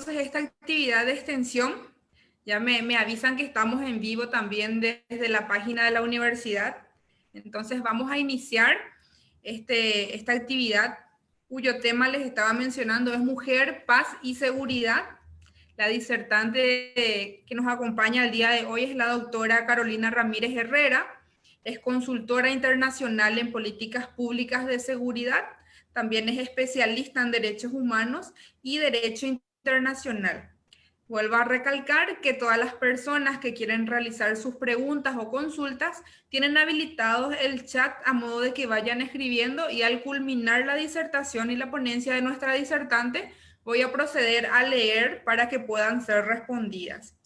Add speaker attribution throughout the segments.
Speaker 1: entonces esta actividad de extensión. Ya me, me, avisan que estamos en vivo también desde la página de la universidad. Entonces vamos a iniciar este, esta actividad cuyo tema les estaba mencionando es Mujer, Paz y Seguridad. La disertante que nos acompaña el día de hoy es la doctora Carolina Ramírez Herrera. Es consultora internacional en políticas públicas de seguridad. También es especialista en derechos humanos y derecho internacional. Vuelvo a recalcar que todas las personas que quieren realizar sus preguntas o consultas tienen habilitados el chat a modo de que vayan escribiendo y al culminar la disertación y la ponencia de nuestra disertante, voy a proceder a leer para que puedan ser respondidas.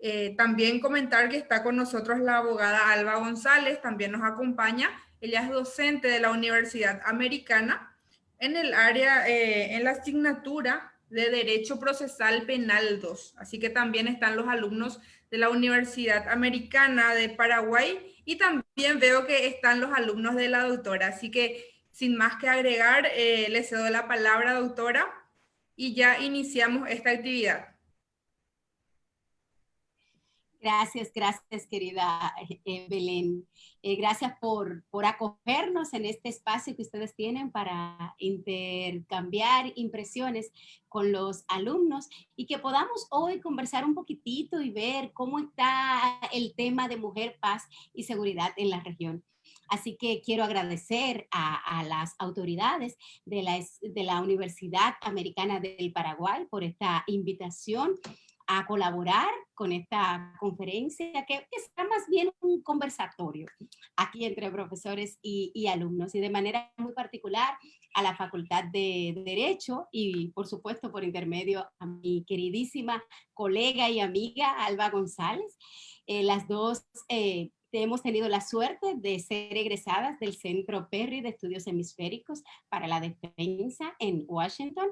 Speaker 1: Eh, también comentar que está con nosotros la abogada Alba González, también nos acompaña. Ella es docente de la Universidad Americana en el área, eh, en la asignatura de Derecho Procesal Penal 2. Así que también están los alumnos de la Universidad Americana de Paraguay y también veo que están los alumnos de la doctora. Así que sin más que agregar, eh, le cedo la palabra, doctora, y ya iniciamos esta actividad.
Speaker 2: Gracias, gracias querida eh, Belén. Eh, gracias por, por acogernos en este espacio que ustedes tienen para intercambiar impresiones con los alumnos y que podamos hoy conversar un poquitito y ver cómo está el tema de mujer, paz y seguridad en la región. Así que quiero agradecer a, a, las autoridades de la, de la Universidad Americana del Paraguay por esta invitación a colaborar con esta conferencia, que, es más bien un conversatorio aquí entre profesores y, alumnos, y de manera muy particular a la Facultad de Derecho y, por supuesto, por intermedio a mi queridísima colega y amiga Alba González. Eh, las dos eh, hemos tenido la suerte de ser egresadas del Centro Perry de Estudios Hemisféricos para la Defensa en Washington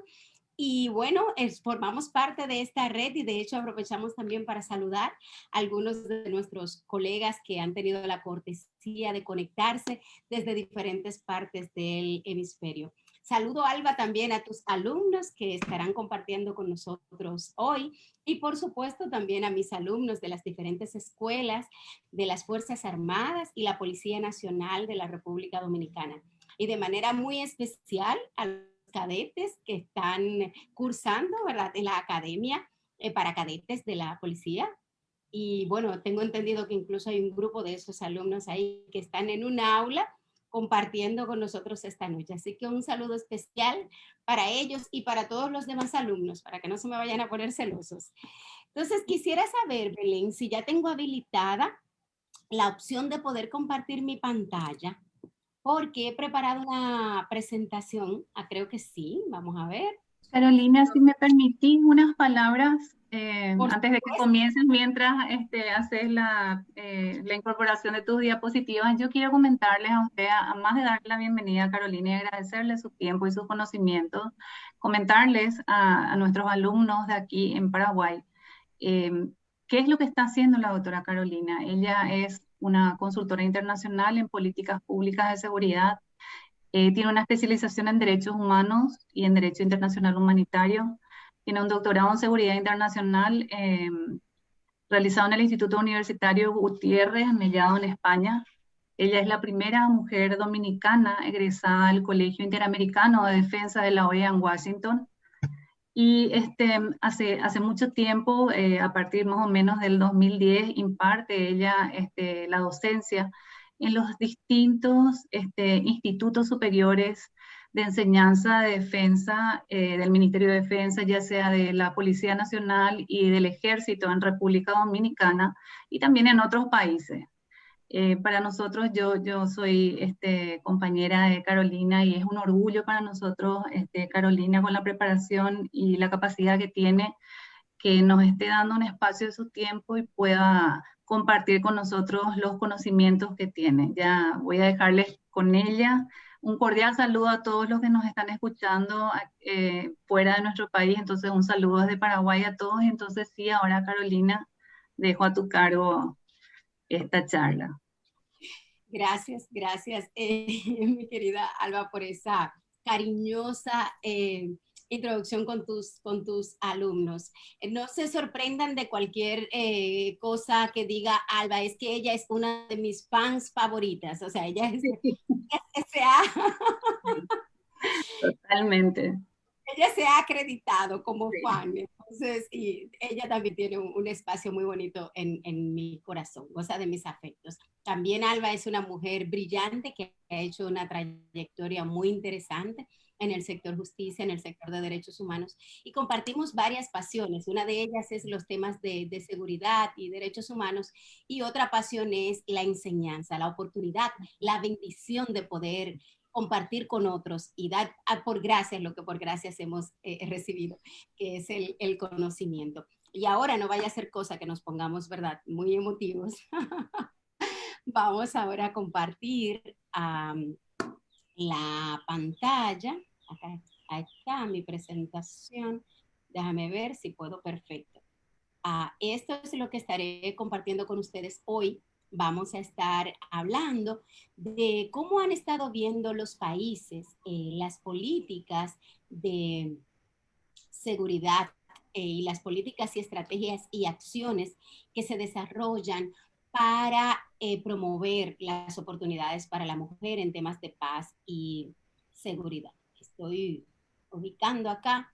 Speaker 2: y bueno, formamos parte de esta red y de hecho aprovechamos también para saludar a algunos de nuestros colegas que han tenido la cortesía de conectarse desde diferentes partes del hemisferio. Saludo, Alba, también a tus alumnos que estarán compartiendo con nosotros hoy y por supuesto también a mis alumnos de las diferentes escuelas de las Fuerzas Armadas y la Policía Nacional de la República Dominicana. Y de manera muy especial a cadetes que están cursando, ¿verdad? En la academia eh, para cadetes de la policía. Y bueno, tengo entendido que incluso hay un grupo de esos alumnos ahí que están en un aula compartiendo con nosotros esta noche. Así que un saludo especial para ellos y para todos los demás alumnos, para que no se me vayan a poner celosos. Entonces, quisiera saber, Belén, si ya tengo habilitada la opción de poder compartir mi pantalla porque he preparado una presentación, ah, creo que sí, vamos a ver.
Speaker 3: Carolina, si me permitís unas palabras eh, antes de que comiences, mientras este, haces la, eh, la, incorporación de tus diapositivas, yo quiero comentarles a usted, además de darle la bienvenida a Carolina y agradecerle su tiempo y sus conocimientos, comentarles a, a nuestros alumnos de aquí en Paraguay, eh, qué es lo que está haciendo la doctora Carolina. Ella es una consultora internacional en políticas públicas de seguridad. Eh, tiene una especialización en derechos humanos y en derecho internacional humanitario. Tiene un doctorado en seguridad internacional em, realizado en el Instituto Universitario Gutiérrez, Mellado en España. Ella es la primera mujer dominicana egresada al Colegio Interamericano de Defensa de la OEA en Washington y este, hace, hace mucho tiempo, eh, a partir más o menos del 2010, imparte ella este, la docencia en los distintos este, institutos superiores de enseñanza de defensa eh, del Ministerio de Defensa, ya sea de la Policía Nacional y del Ejército en República Dominicana y también en otros países. Eh, para nosotros, yo, yo soy este, compañera de Carolina y es un orgullo para nosotros, este, Carolina, con la preparación y la capacidad que tiene, que nos esté dando un espacio de su tiempo y pueda compartir con nosotros los conocimientos que tiene. Ya voy a dejarles con ella. Un cordial saludo a todos los que nos están escuchando eh, fuera de nuestro país. Entonces, un saludo desde Paraguay a todos. Entonces, sí, ahora Carolina, dejo a tu cargo esta charla.
Speaker 2: Gracias, gracias, eh, mi querida Alba, por esa cariñosa eh, introducción con tus, con tus alumnos. Eh, no se sorprendan de cualquier eh, cosa que diga Alba, es que ella es una de mis fans favoritas, o sea, ella es,
Speaker 3: Totalmente.
Speaker 2: ella se ha acreditado como fan, entonces, y ella también tiene un, espacio muy bonito en, en, mi corazón, goza de mis afectos. También Alba es una mujer brillante que ha hecho una trayectoria muy interesante en el sector justicia, en el sector de derechos humanos, y compartimos varias pasiones. Una de ellas es los temas de, de seguridad y derechos humanos, y otra pasión es la enseñanza, la oportunidad, la bendición de poder compartir con otros y dar por gracias lo que por gracias hemos eh, recibido, que es el, el, conocimiento. Y ahora no vaya a ser cosa que nos pongamos, ¿verdad? Muy emotivos. Vamos ahora a compartir la pantalla. Acá, está mi presentación. Déjame ver si puedo. Perfecto. Uh, esto es lo que estaré compartiendo con ustedes hoy vamos a estar hablando de cómo han estado viendo los países eh, las políticas de seguridad eh, y las políticas y estrategias y acciones que se desarrollan para eh, promover las oportunidades para la mujer en temas de paz y seguridad. Estoy ubicando acá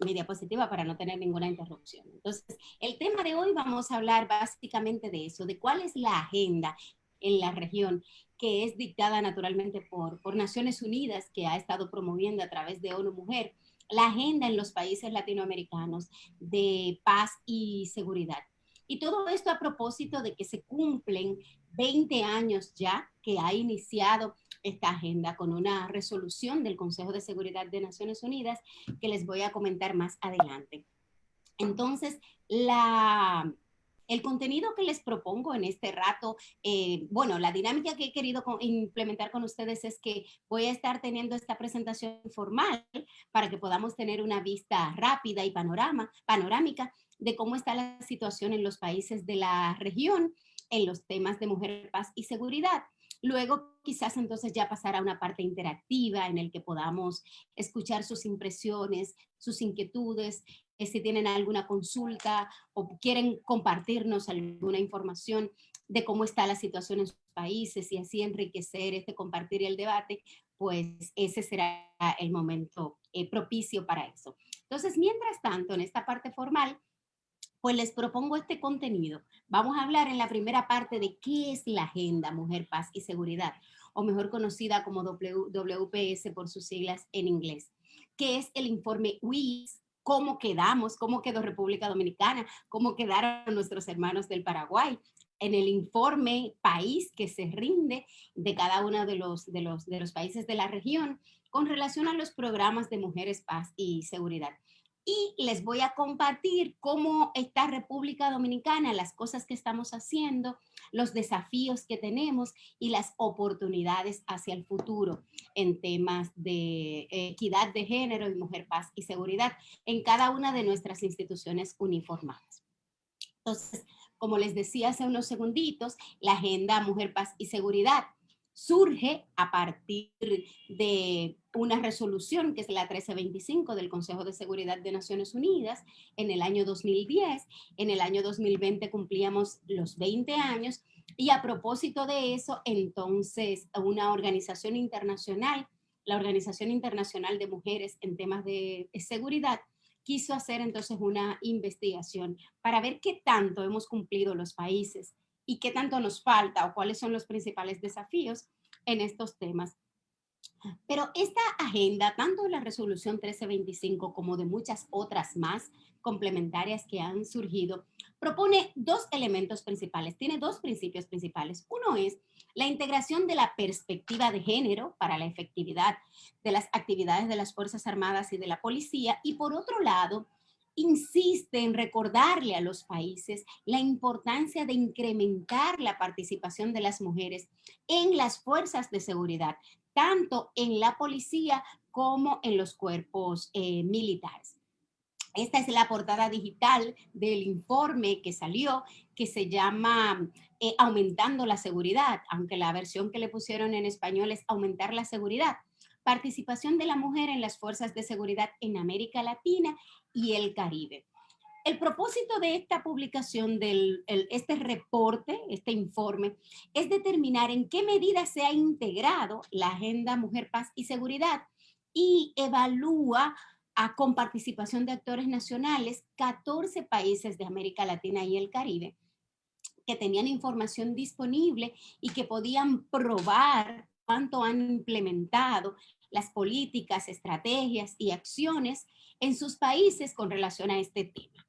Speaker 2: mi diapositiva para no tener ninguna interrupción. Entonces, el tema de hoy vamos a hablar básicamente de eso, de cuál es la agenda en la región que es dictada naturalmente por, por Naciones Unidas, que ha estado promoviendo a través de ONU Mujer, la agenda en los países latinoamericanos de paz y seguridad. Y todo esto a propósito de que se cumplen 20 años ya que ha iniciado esta agenda con una resolución del Consejo de Seguridad de Naciones Unidas que les voy a comentar más adelante. Entonces, la, el contenido que les propongo en este rato, eh, bueno, la dinámica que he querido implementar con ustedes es que voy a estar teniendo esta presentación formal para que podamos tener una vista rápida y panorama, panorámica de cómo está la situación en los países de la región en los temas de mujer, paz y seguridad. Luego quizás entonces ya pasar a una parte interactiva en el que podamos escuchar sus impresiones, sus inquietudes, eh, si tienen alguna consulta o quieren compartirnos alguna información de cómo está la situación en sus países y así enriquecer este compartir el debate, pues ese será el momento eh, propicio para eso. Entonces, mientras tanto, en esta parte formal, pues les propongo este contenido. Vamos a hablar en la primera parte de qué es la Agenda Mujer, Paz y Seguridad, o mejor conocida como WPS por sus siglas en inglés, qué es el informe WIS, cómo quedamos, cómo quedó República Dominicana, cómo quedaron nuestros hermanos del Paraguay, en el informe país que se rinde de cada uno de los, de los, de los países de la región con relación a los programas de mujeres, paz y seguridad y les voy a compartir cómo está República Dominicana, las cosas que estamos haciendo, los desafíos que tenemos y las oportunidades hacia el futuro en temas de equidad de género y mujer, paz y seguridad en cada una de nuestras instituciones uniformadas. Entonces, como les decía hace unos segunditos, la agenda Mujer, Paz y Seguridad surge a partir de una resolución que es la 1325 del Consejo de Seguridad de Naciones Unidas en el año 2010. En el año 2020 cumplíamos los 20 años y a propósito de eso, entonces una organización internacional, la Organización Internacional de Mujeres en temas de seguridad, quiso hacer entonces una investigación para ver qué tanto hemos cumplido los países y qué tanto nos falta o cuáles son los principales desafíos en estos temas. Pero esta agenda, tanto la resolución 1325 como de muchas otras más complementarias que han surgido, propone dos elementos principales, tiene dos principios principales. Uno es la integración de la perspectiva de género para la efectividad de las actividades de las Fuerzas Armadas y de la Policía y por otro lado, insiste en recordarle a los países la importancia de incrementar la participación de las mujeres en las fuerzas de seguridad, tanto en la policía como en los cuerpos eh, militares. Esta es la portada digital del informe que salió, que se llama eh, Aumentando la Seguridad, aunque la versión que le pusieron en español es Aumentar la Seguridad participación de la mujer en las fuerzas de seguridad en América Latina y el Caribe. El propósito de esta publicación, de este reporte, este informe, es determinar en qué medida se ha integrado la Agenda Mujer, Paz y Seguridad y evalúa a, con participación de actores nacionales 14 países de América Latina y el Caribe que tenían información disponible y que podían probar cuánto han implementado las políticas, estrategias y acciones en sus países con relación a este tema.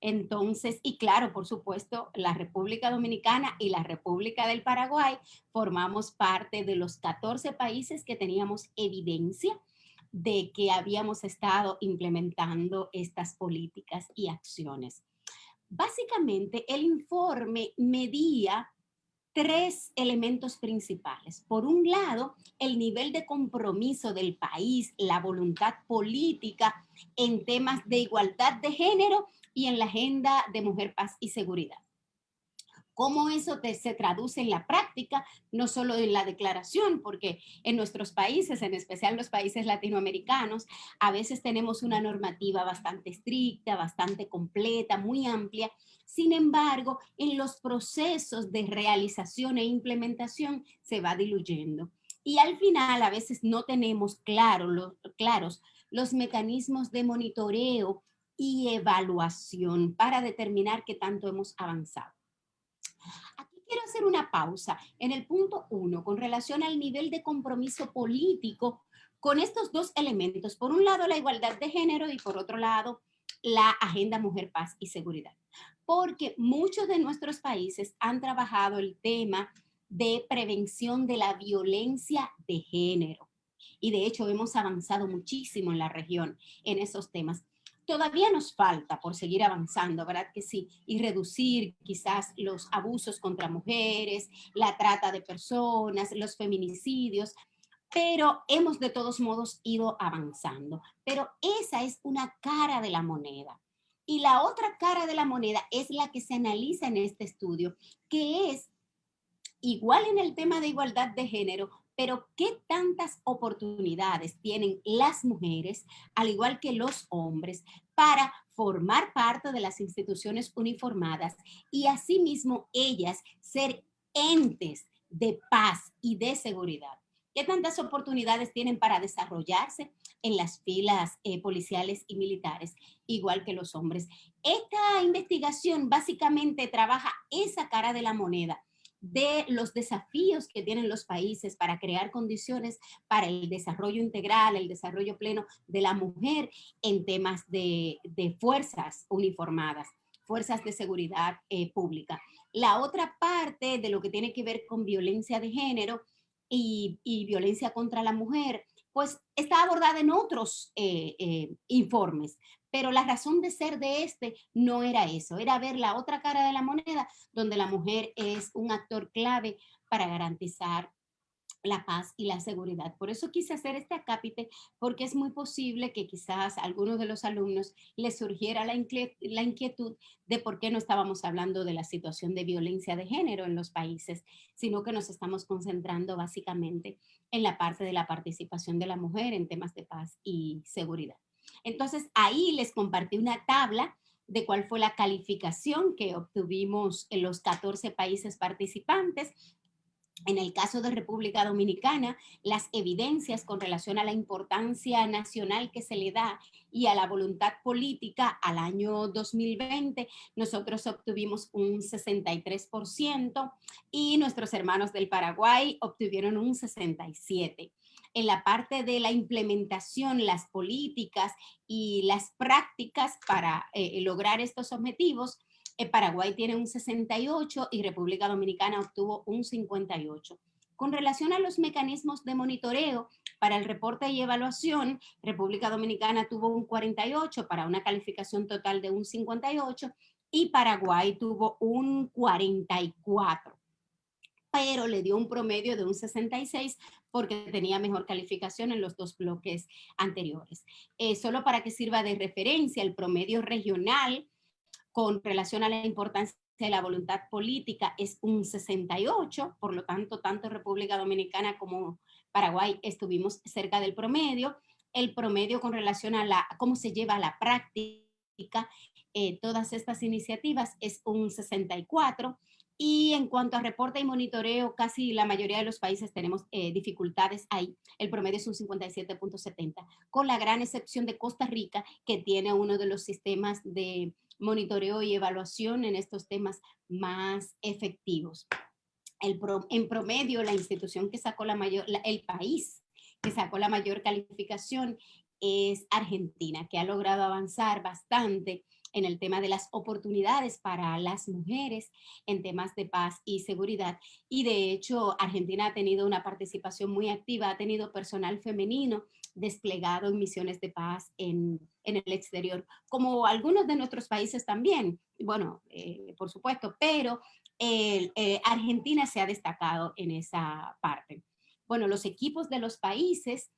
Speaker 2: Entonces, y claro, por supuesto, la República Dominicana y la República del Paraguay formamos parte de los 14 países que teníamos evidencia de que habíamos estado implementando estas políticas y acciones. Básicamente, el informe medía tres elementos principales. Por un lado, el nivel de compromiso del país, la voluntad política en temas de igualdad de género y en la agenda de mujer, paz y seguridad cómo eso se traduce en la práctica, no solo en la declaración, porque en nuestros países, en especial los países latinoamericanos, a veces tenemos una normativa bastante estricta, bastante completa, muy amplia. Sin embargo, en los procesos de realización e implementación se va diluyendo. Y al final a veces no tenemos claro, claros los mecanismos de monitoreo y evaluación para determinar qué tanto hemos avanzado. Aquí quiero hacer una pausa en el punto uno con relación al nivel de compromiso político con estos dos elementos. Por un lado, la igualdad de género y por otro lado, la agenda mujer, paz y seguridad. Porque muchos de nuestros países han trabajado el tema de prevención de la violencia de género. Y de hecho hemos avanzado muchísimo en la región en esos temas todavía nos falta por seguir avanzando, ¿verdad que sí? Y reducir quizás los abusos contra mujeres, la trata de personas, los feminicidios, pero hemos de todos modos ido avanzando. Pero esa es una cara de la moneda. Y la otra cara de la moneda es la que se analiza en este estudio, que es igual en el tema de igualdad de género, pero ¿qué tantas oportunidades tienen las mujeres, al igual que los hombres, para formar parte de las instituciones uniformadas y asimismo ellas ser entes de paz y de seguridad? ¿Qué tantas oportunidades tienen para desarrollarse en las filas eh, policiales y militares, igual que los hombres? Esta investigación básicamente trabaja esa cara de la moneda, de los desafíos que tienen los países para crear condiciones para el desarrollo integral, el desarrollo pleno de la mujer en temas de, fuerzas uniformadas, fuerzas de seguridad eh, pública. La otra parte de lo que tiene que ver con violencia de género y, violencia contra la mujer, pues está abordada en otros eh, eh, informes, pero la razón de ser de este no era eso, era ver la otra cara de la moneda, donde la mujer es un actor clave para garantizar la paz y la seguridad. Por eso quise hacer este acápite, porque es muy posible que quizás a algunos de los alumnos les surgiera la, inquietud de por qué no estábamos hablando de la situación de violencia de género en los países, sino que nos estamos concentrando básicamente en la parte de la participación de la mujer en temas de paz y seguridad. Entonces ahí les compartí una tabla de cuál fue la calificación que obtuvimos en los 14 países participantes. En el caso de República Dominicana, las evidencias con relación a la importancia nacional que se le da y a la voluntad política al año 2020, nosotros obtuvimos un 63% y nuestros hermanos del Paraguay obtuvieron un 67% en la parte de la implementación, las políticas y las prácticas para eh, lograr estos objetivos, Paraguay tiene un 68 y República Dominicana obtuvo un 58. Con relación a los mecanismos de monitoreo para el reporte y evaluación, República Dominicana tuvo un 48 para una calificación total de un 58 y Paraguay tuvo un 44 pero le dio un promedio de un 66 porque tenía mejor calificación en los dos bloques anteriores. Eh, solo para que sirva de referencia, el promedio regional con relación a la importancia de la voluntad política es un 68, por lo tanto, tanto República Dominicana como Paraguay estuvimos cerca del promedio, el promedio con relación a la, cómo se lleva a la práctica eh, todas estas iniciativas es un 64, y en cuanto a reporte y monitoreo, casi la mayoría de los países tenemos eh, dificultades ahí. El promedio es un 57.70, con la gran excepción de Costa Rica, que tiene uno de los sistemas de monitoreo y evaluación en estos temas más efectivos. El en promedio, la institución que sacó la mayor, el país que sacó la mayor calificación es Argentina, que ha logrado avanzar bastante en el tema de las oportunidades para las mujeres en temas de paz y seguridad. Y de hecho, Argentina ha tenido una participación muy activa, ha tenido personal femenino desplegado en misiones de paz en, el exterior, como algunos de nuestros países también, bueno, eh, por supuesto, pero eh, Argentina se ha destacado en esa parte. Bueno, los equipos de los países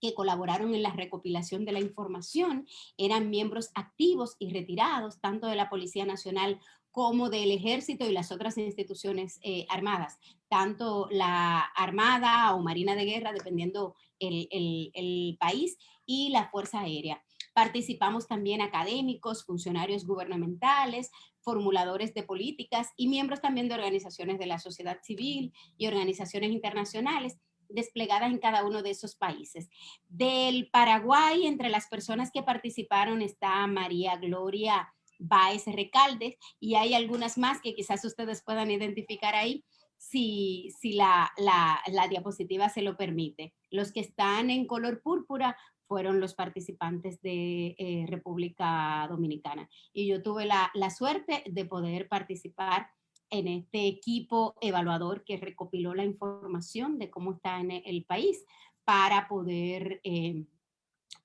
Speaker 2: que colaboraron en la recopilación de la información eran miembros activos y retirados, tanto de la Policía Nacional como del Ejército y las otras instituciones eh, armadas, tanto la Armada o Marina de Guerra, dependiendo el, país, y la Fuerza Aérea. Participamos también académicos, funcionarios gubernamentales, formuladores de políticas y miembros también de organizaciones de la sociedad civil y organizaciones internacionales desplegadas en cada uno de esos países. Del Paraguay, entre las personas que participaron está María Gloria Baez Recaldes y hay algunas más que quizás ustedes puedan identificar ahí si, si la, la, diapositiva se lo permite. Los que están en color púrpura fueron los participantes de eh, República Dominicana. Y yo tuve la, la suerte de poder participar en este equipo evaluador que recopiló la información de cómo está en el país para poder eh,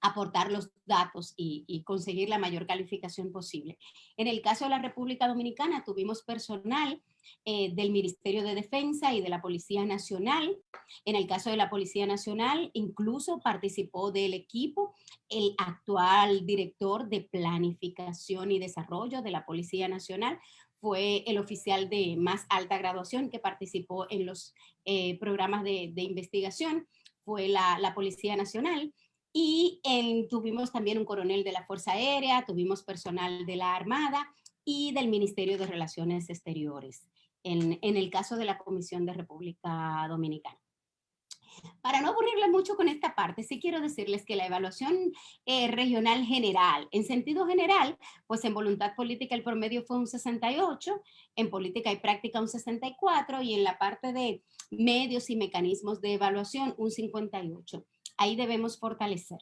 Speaker 2: aportar los datos y, conseguir la mayor calificación posible. En el caso de la República Dominicana tuvimos personal eh, del Ministerio de Defensa y de la Policía Nacional. En el caso de la Policía Nacional incluso participó del equipo el actual director de Planificación y Desarrollo de la Policía Nacional, fue el oficial de más alta graduación que participó en los eh, programas de, investigación, fue la, Policía Nacional, y tuvimos también un coronel de la Fuerza Aérea, tuvimos personal de la Armada y del Ministerio de Relaciones Exteriores, en, en el caso de la Comisión de República Dominicana. Para no aburrirles mucho con esta parte, sí quiero decirles que la evaluación eh, regional general, en sentido general, pues en voluntad política el promedio fue un 68, en política y práctica un 64 y en la parte de medios y mecanismos de evaluación un 58. Ahí debemos fortalecer.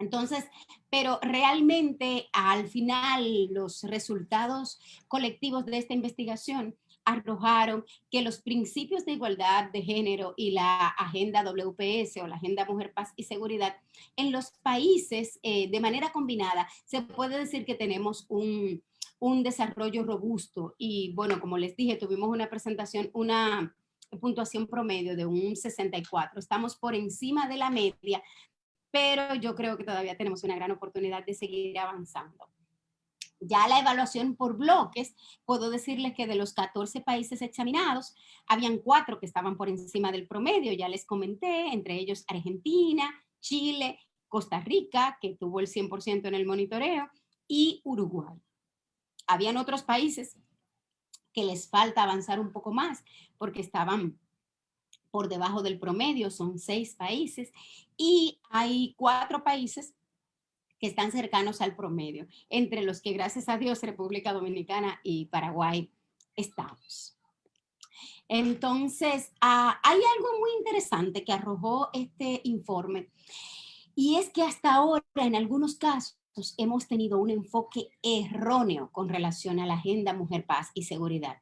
Speaker 2: Entonces, pero realmente al final los resultados colectivos de esta investigación arrojaron que los principios de igualdad de género y la agenda WPS o la agenda Mujer, Paz y Seguridad en los países eh, de manera combinada, se puede decir que tenemos un, un desarrollo robusto y bueno, como les dije, tuvimos una presentación, una puntuación promedio de un 64. Estamos por encima de la media, pero yo creo que todavía tenemos una gran oportunidad de seguir avanzando. Ya la evaluación por bloques, puedo decirles que de los 14 países examinados, habían cuatro que estaban por encima del promedio, ya les comenté, entre ellos Argentina, Chile, Costa Rica, que tuvo el 100% en el monitoreo, y Uruguay. Habían otros países que les falta avanzar un poco más, porque estaban por debajo del promedio, son seis países, y hay cuatro países que están cercanos al promedio, entre los que gracias a Dios República Dominicana y Paraguay estamos. Entonces, ah, hay algo muy interesante que arrojó este informe y es que hasta ahora en algunos casos hemos tenido un enfoque erróneo con relación a la agenda Mujer, Paz y Seguridad.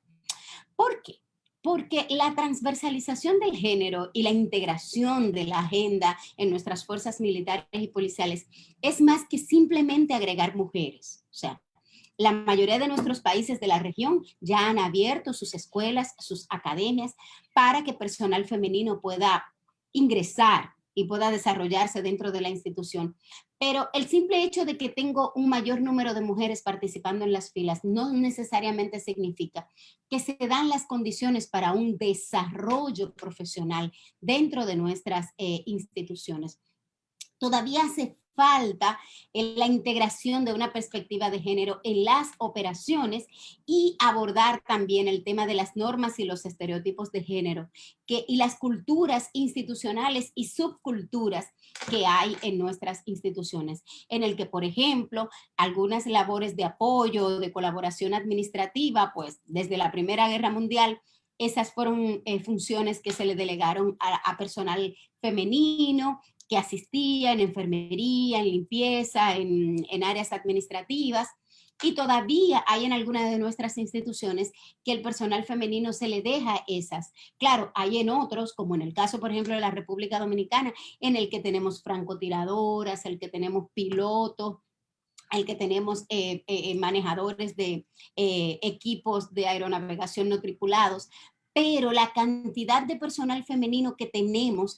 Speaker 2: ¿Por qué? Porque la transversalización del género y la integración de la agenda en nuestras fuerzas militares y policiales es más que simplemente agregar mujeres. O sea, la mayoría de nuestros países de la región ya han abierto sus escuelas, sus academias, para que personal femenino pueda ingresar y pueda desarrollarse dentro de la institución. Pero el simple hecho de que tengo un mayor número de mujeres participando en las filas no necesariamente significa que se dan las condiciones para un desarrollo profesional dentro de nuestras eh, instituciones. Todavía hace falta la integración de una perspectiva de género en las operaciones y abordar también el tema de las normas y los estereotipos de género que, y las culturas institucionales y subculturas que hay en nuestras instituciones, en el que, por ejemplo, algunas labores de apoyo, de colaboración administrativa, pues desde la Primera Guerra Mundial, esas fueron eh, funciones que se le delegaron a personal femenino, que asistía en enfermería, en limpieza, en, en áreas administrativas, y todavía hay en algunas de nuestras instituciones que el personal femenino se le deja esas. Claro, hay en otros, como en el caso, por ejemplo, de la República Dominicana, en el que tenemos francotiradoras, el que tenemos pilotos, el que tenemos eh, eh, manejadores de eh, equipos de aeronavegación no tripulados, pero la cantidad de personal femenino que tenemos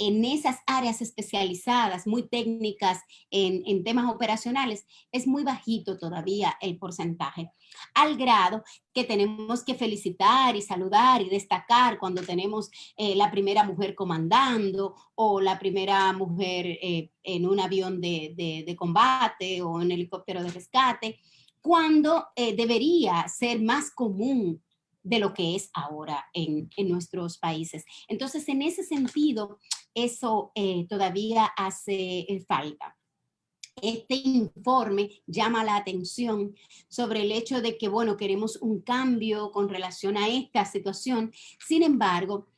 Speaker 2: en esas áreas especializadas, muy técnicas en, temas operacionales, es muy bajito todavía el porcentaje, al grado que tenemos que felicitar y saludar y destacar cuando tenemos eh, la primera mujer comandando o la primera mujer eh, en un avión de, combate o en helicóptero de rescate, cuando eh, debería ser más común de lo que es ahora en, nuestros países. Entonces, en ese sentido, eso eh, todavía hace eh, falta. Este informe llama la atención sobre el hecho de que, bueno, queremos un cambio con relación a esta situación. Sin embargo,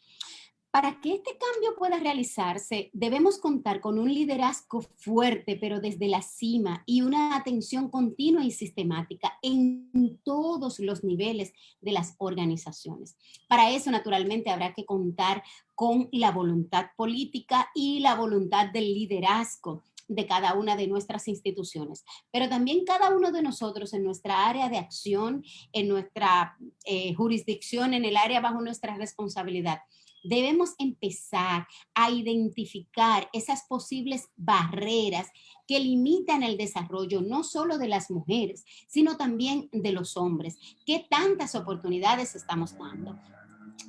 Speaker 2: para que este cambio pueda realizarse, debemos contar con un liderazgo fuerte, pero desde la cima, y una atención continua y sistemática en todos los niveles de las organizaciones. Para eso, naturalmente, habrá que contar con la voluntad política y la voluntad del liderazgo de cada una de nuestras instituciones, pero también cada uno de nosotros en nuestra área de acción, en nuestra eh, jurisdicción, en el área bajo nuestra responsabilidad, debemos empezar a identificar esas posibles barreras que limitan el desarrollo no solo de las mujeres, sino también de los hombres. ¿Qué tantas oportunidades estamos dando?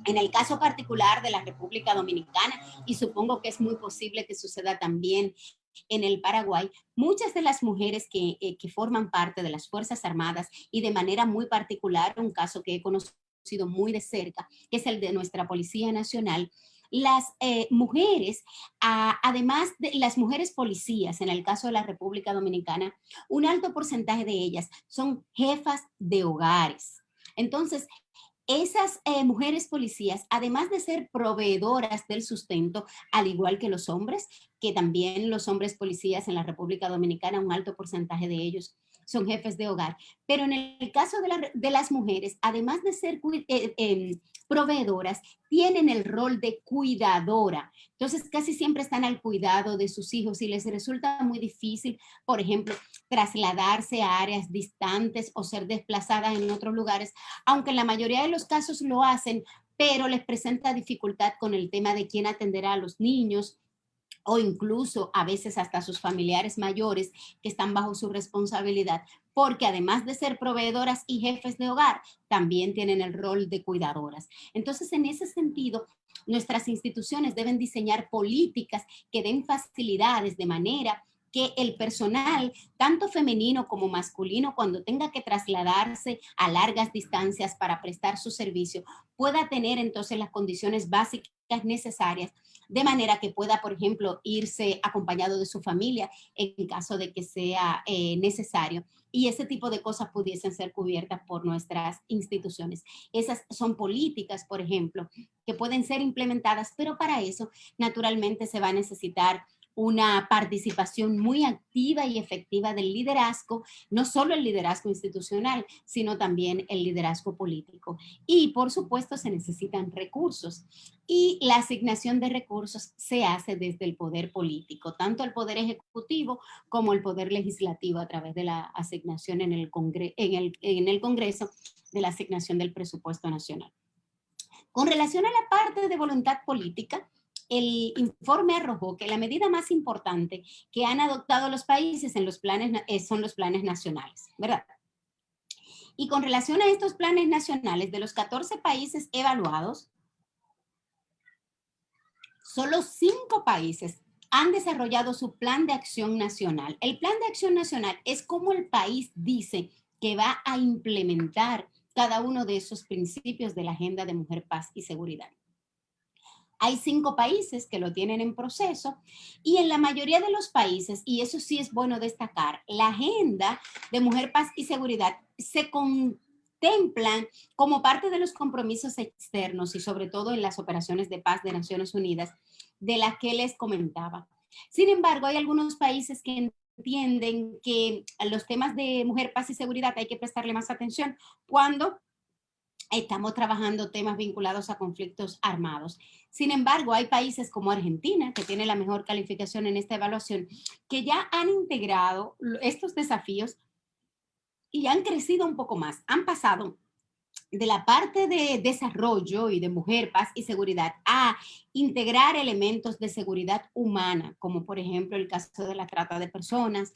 Speaker 2: En el caso particular de la República Dominicana, y supongo que es muy posible que suceda también en el Paraguay, muchas de las mujeres que, eh, que, forman parte de las Fuerzas Armadas y de manera muy particular, un caso que he conocido sido muy de cerca, que es el de nuestra Policía Nacional, las eh, mujeres, además de las mujeres policías, en el caso de la República Dominicana, un alto porcentaje de ellas son jefas de hogares. Entonces, esas eh, mujeres policías, además de ser proveedoras del sustento, al igual que los hombres, que también los hombres policías en la República Dominicana, un alto porcentaje de ellos son jefes de hogar. Pero en el caso de, las mujeres, además de ser eh, em, proveedoras, tienen el rol de cuidadora. Entonces casi siempre están al cuidado de sus hijos y les resulta muy difícil, por ejemplo, trasladarse a áreas distantes o ser desplazadas en otros lugares, aunque en la mayoría de los casos lo hacen, pero les presenta dificultad con el tema de quién atenderá a los niños, o incluso a veces hasta sus familiares mayores que están bajo su responsabilidad, porque además de ser proveedoras y jefes de hogar, también tienen el rol de cuidadoras. Entonces, en ese sentido, nuestras instituciones deben diseñar políticas que den facilidades de manera que el personal, tanto femenino como masculino, cuando tenga que trasladarse a largas distancias para prestar su servicio, pueda tener entonces las condiciones básicas necesarias de manera que pueda, por ejemplo, irse acompañado de su familia en caso de que sea eh, necesario. Y ese tipo de cosas pudiesen ser cubiertas por nuestras instituciones. Esas son políticas, por ejemplo, que pueden ser implementadas, pero para eso naturalmente se va a necesitar una participación muy activa y efectiva del liderazgo, no solo el liderazgo institucional, sino también el liderazgo político. Y por supuesto se necesitan recursos y la asignación de recursos se hace desde el poder político, tanto el poder ejecutivo como el poder legislativo a través de la asignación en el, en el, en el Congreso de la asignación del presupuesto nacional. Con relación a la parte de voluntad política, el informe arrojó que la medida más importante que han adoptado los países en los planes, eh, son los planes nacionales, ¿verdad? Y con relación a estos planes nacionales, de los 14 países evaluados, solo cinco países han desarrollado su plan de acción nacional. El plan de acción nacional es como el país dice que va a implementar cada uno de esos principios de la Agenda de Mujer, Paz y Seguridad. Hay cinco países que lo tienen en proceso y en la mayoría de los países, y eso sí es bueno destacar, la agenda de mujer, paz y seguridad se contemplan como parte de los compromisos externos y sobre todo en las operaciones de paz de Naciones Unidas de las que les comentaba. Sin embargo, hay algunos países que entienden que los temas de mujer, paz y seguridad hay que prestarle más atención cuando estamos trabajando temas vinculados a conflictos armados. Sin embargo, hay países como Argentina, que tiene la mejor calificación en esta evaluación, que ya han integrado estos desafíos y han crecido un poco más. Han pasado de la parte de desarrollo y de mujer, paz y seguridad a integrar elementos de seguridad humana, como por ejemplo el caso de la trata de personas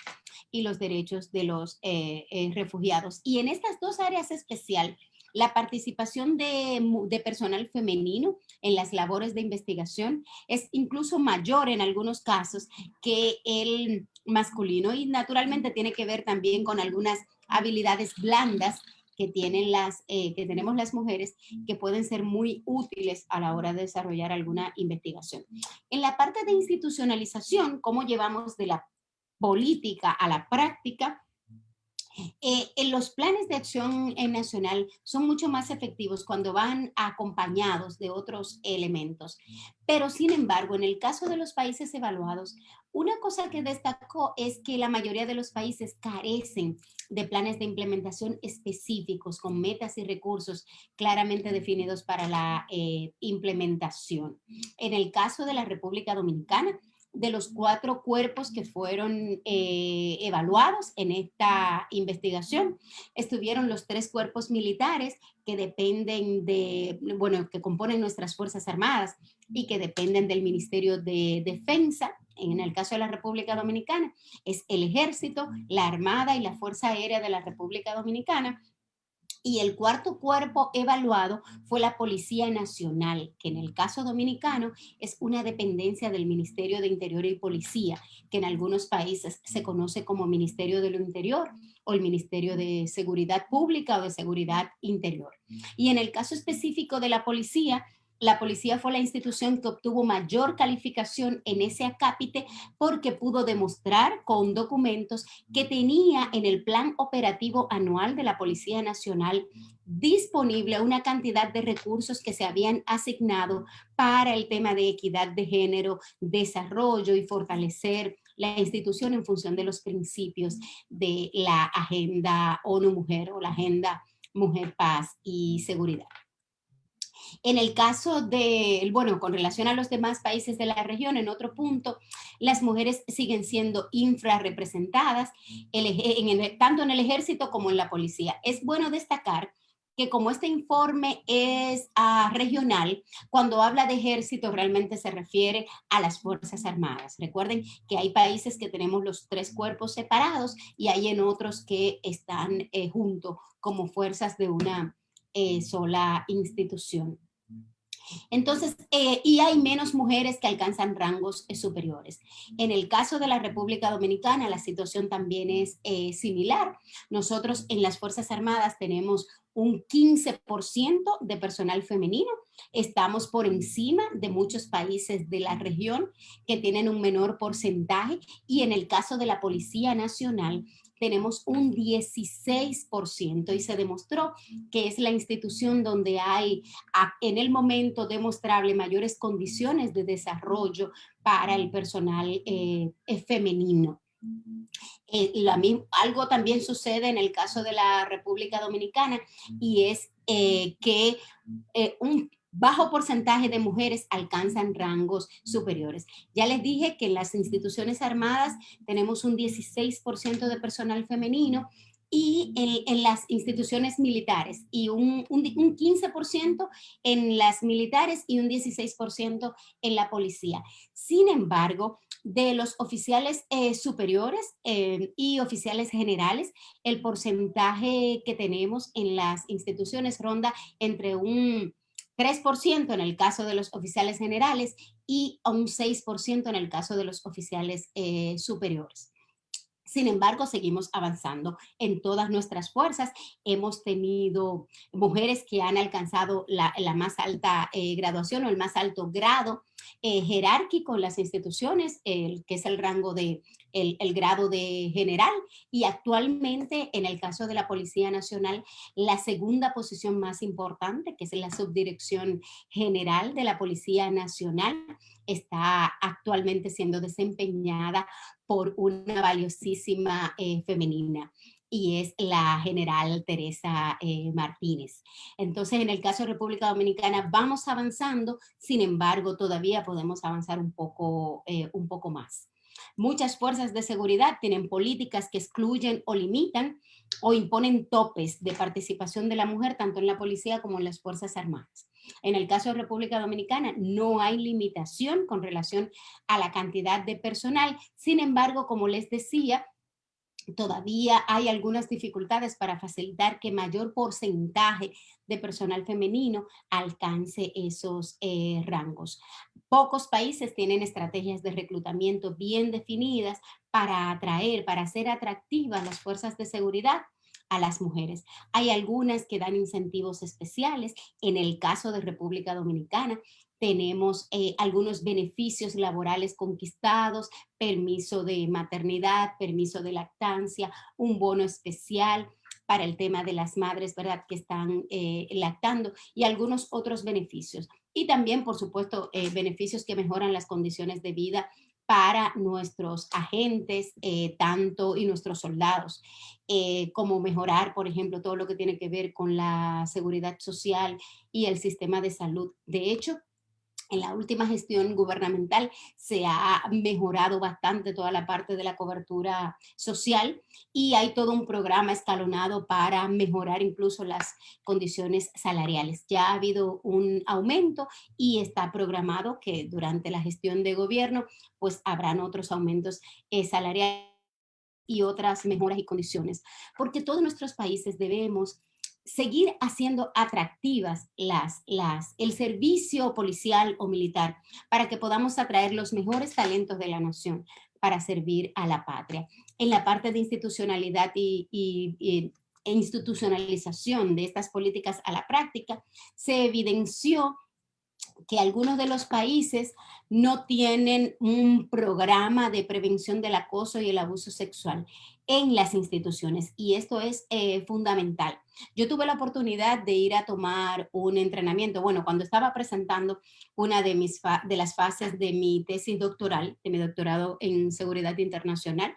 Speaker 2: y los derechos de los eh, eh, refugiados. Y en estas dos áreas especial, la participación de, personal femenino en las labores de investigación es incluso mayor en algunos casos que el masculino y naturalmente tiene que ver también con algunas habilidades blandas que, tienen las, eh, que tenemos las mujeres que pueden ser muy útiles a la hora de desarrollar alguna investigación. En la parte de institucionalización, cómo llevamos de la política a la práctica, eh, en los planes de acción nacional son mucho más efectivos cuando van acompañados de otros elementos. Pero sin embargo, en el caso de los países evaluados, una cosa que destacó es que la mayoría de los países carecen de planes de implementación específicos con metas y recursos claramente definidos para la eh, implementación. En el caso de la República Dominicana, de los cuatro cuerpos que fueron eh, evaluados en esta investigación. Estuvieron los tres cuerpos militares que dependen de, bueno, que componen nuestras Fuerzas Armadas y que dependen del Ministerio de Defensa, en el caso de la República Dominicana, es el Ejército, la Armada y la Fuerza Aérea de la República Dominicana, y el cuarto cuerpo evaluado fue la Policía Nacional, que en el caso dominicano es una dependencia del Ministerio de Interior y Policía, que en algunos países se conoce como Ministerio de lo Interior o el Ministerio de Seguridad Pública o de Seguridad Interior. Y en el caso específico de la policía, la policía fue la institución que obtuvo mayor calificación en ese acápite porque pudo demostrar con documentos que tenía en el plan operativo anual de la Policía Nacional disponible una cantidad de recursos que se habían asignado para el tema de equidad de género, desarrollo y fortalecer la institución en función de los principios de la agenda ONU Mujer o la agenda Mujer, Paz y Seguridad. En el caso de, bueno, con relación a los demás países de la región, en otro punto, las mujeres siguen siendo infrarrepresentadas, en tanto en el ejército como en la policía. Es bueno destacar que como este informe es ah, regional, cuando habla de ejército realmente se refiere a las Fuerzas Armadas. Recuerden que hay países que tenemos los tres cuerpos separados y hay en otros que están eh, juntos como fuerzas de una sola institución. Entonces, eh, y hay menos mujeres que alcanzan rangos eh, superiores. En el caso de la República Dominicana, la situación también es similar. Nosotros en las Fuerzas Armadas tenemos un 15% de personal femenino. Estamos por encima de muchos países de la región que tienen un menor porcentaje y en el caso de la Policía Nacional tenemos un 16% y se demostró que es la institución donde hay en el momento demostrable mayores condiciones de desarrollo para el personal eh, femenino. Eh, algo también sucede en el caso de la República Dominicana y es eh, que un bajo porcentaje de mujeres alcanzan rangos superiores. Ya les dije que en las instituciones armadas tenemos un 16% de personal femenino y en, las instituciones militares y un, un, 15% en las militares y un 16% en la policía. Sin embargo, de los oficiales eh, superiores eh, y oficiales generales, el porcentaje que tenemos en las instituciones ronda entre un 3% en el caso de los oficiales generales y un 6% en el caso de los oficiales eh, superiores. Sin embargo, seguimos avanzando en todas nuestras fuerzas. Hemos tenido mujeres que han alcanzado la, más alta eh, graduación o el más alto grado eh, jerárquico en las instituciones, que es el rango de el, grado de general y actualmente en el caso de la Policía Nacional la segunda posición más importante que es la subdirección general de la Policía Nacional está actualmente siendo desempeñada por una valiosísima eh, femenina y es la general Teresa eh, Martínez. Entonces, en el caso de República Dominicana vamos avanzando, sin embargo, todavía podemos avanzar un poco, eh, un poco más. Muchas fuerzas de seguridad tienen políticas que excluyen o limitan o imponen topes de participación de la mujer tanto en la policía como en las Fuerzas Armadas. En el caso de República Dominicana no hay limitación con relación a la cantidad de personal. Sin embargo, como les decía, todavía hay algunas dificultades para facilitar que mayor porcentaje de personal femenino alcance esos eh, rangos. Pocos países tienen estrategias de reclutamiento bien definidas para atraer, para hacer atractivas las fuerzas de seguridad a las mujeres. Hay algunas que dan incentivos especiales. En el caso de República Dominicana, tenemos eh, algunos beneficios laborales conquistados, permiso de maternidad, permiso de lactancia, un bono especial para el tema de las madres, ¿verdad?, que están eh, lactando y algunos otros beneficios. Y también, por supuesto, eh, beneficios que mejoran las condiciones de vida para nuestros agentes, tanto y nuestros soldados, como mejorar, por ejemplo, todo lo que tiene que ver con la seguridad social y el sistema de salud. De hecho, en la última gestión gubernamental se ha mejorado bastante toda la parte de la cobertura social y hay todo un programa escalonado para mejorar incluso las condiciones salariales. Ya ha habido un aumento y está programado que durante la gestión de gobierno pues habrán otros aumentos eh, salariales y otras mejoras y condiciones, porque todos nuestros países debemos seguir haciendo atractivas las, las, el servicio policial o militar para que podamos atraer los mejores talentos de la nación para servir a la patria. En la parte de institucionalidad y, e institucionalización de estas políticas a la práctica, se evidenció que algunos de los países no tienen un programa de prevención del acoso y el abuso sexual en las instituciones y esto es eh, fundamental. Yo tuve la oportunidad de ir a tomar un entrenamiento, bueno, cuando estaba presentando una de, mis de las fases de mi tesis doctoral, de mi doctorado en seguridad internacional,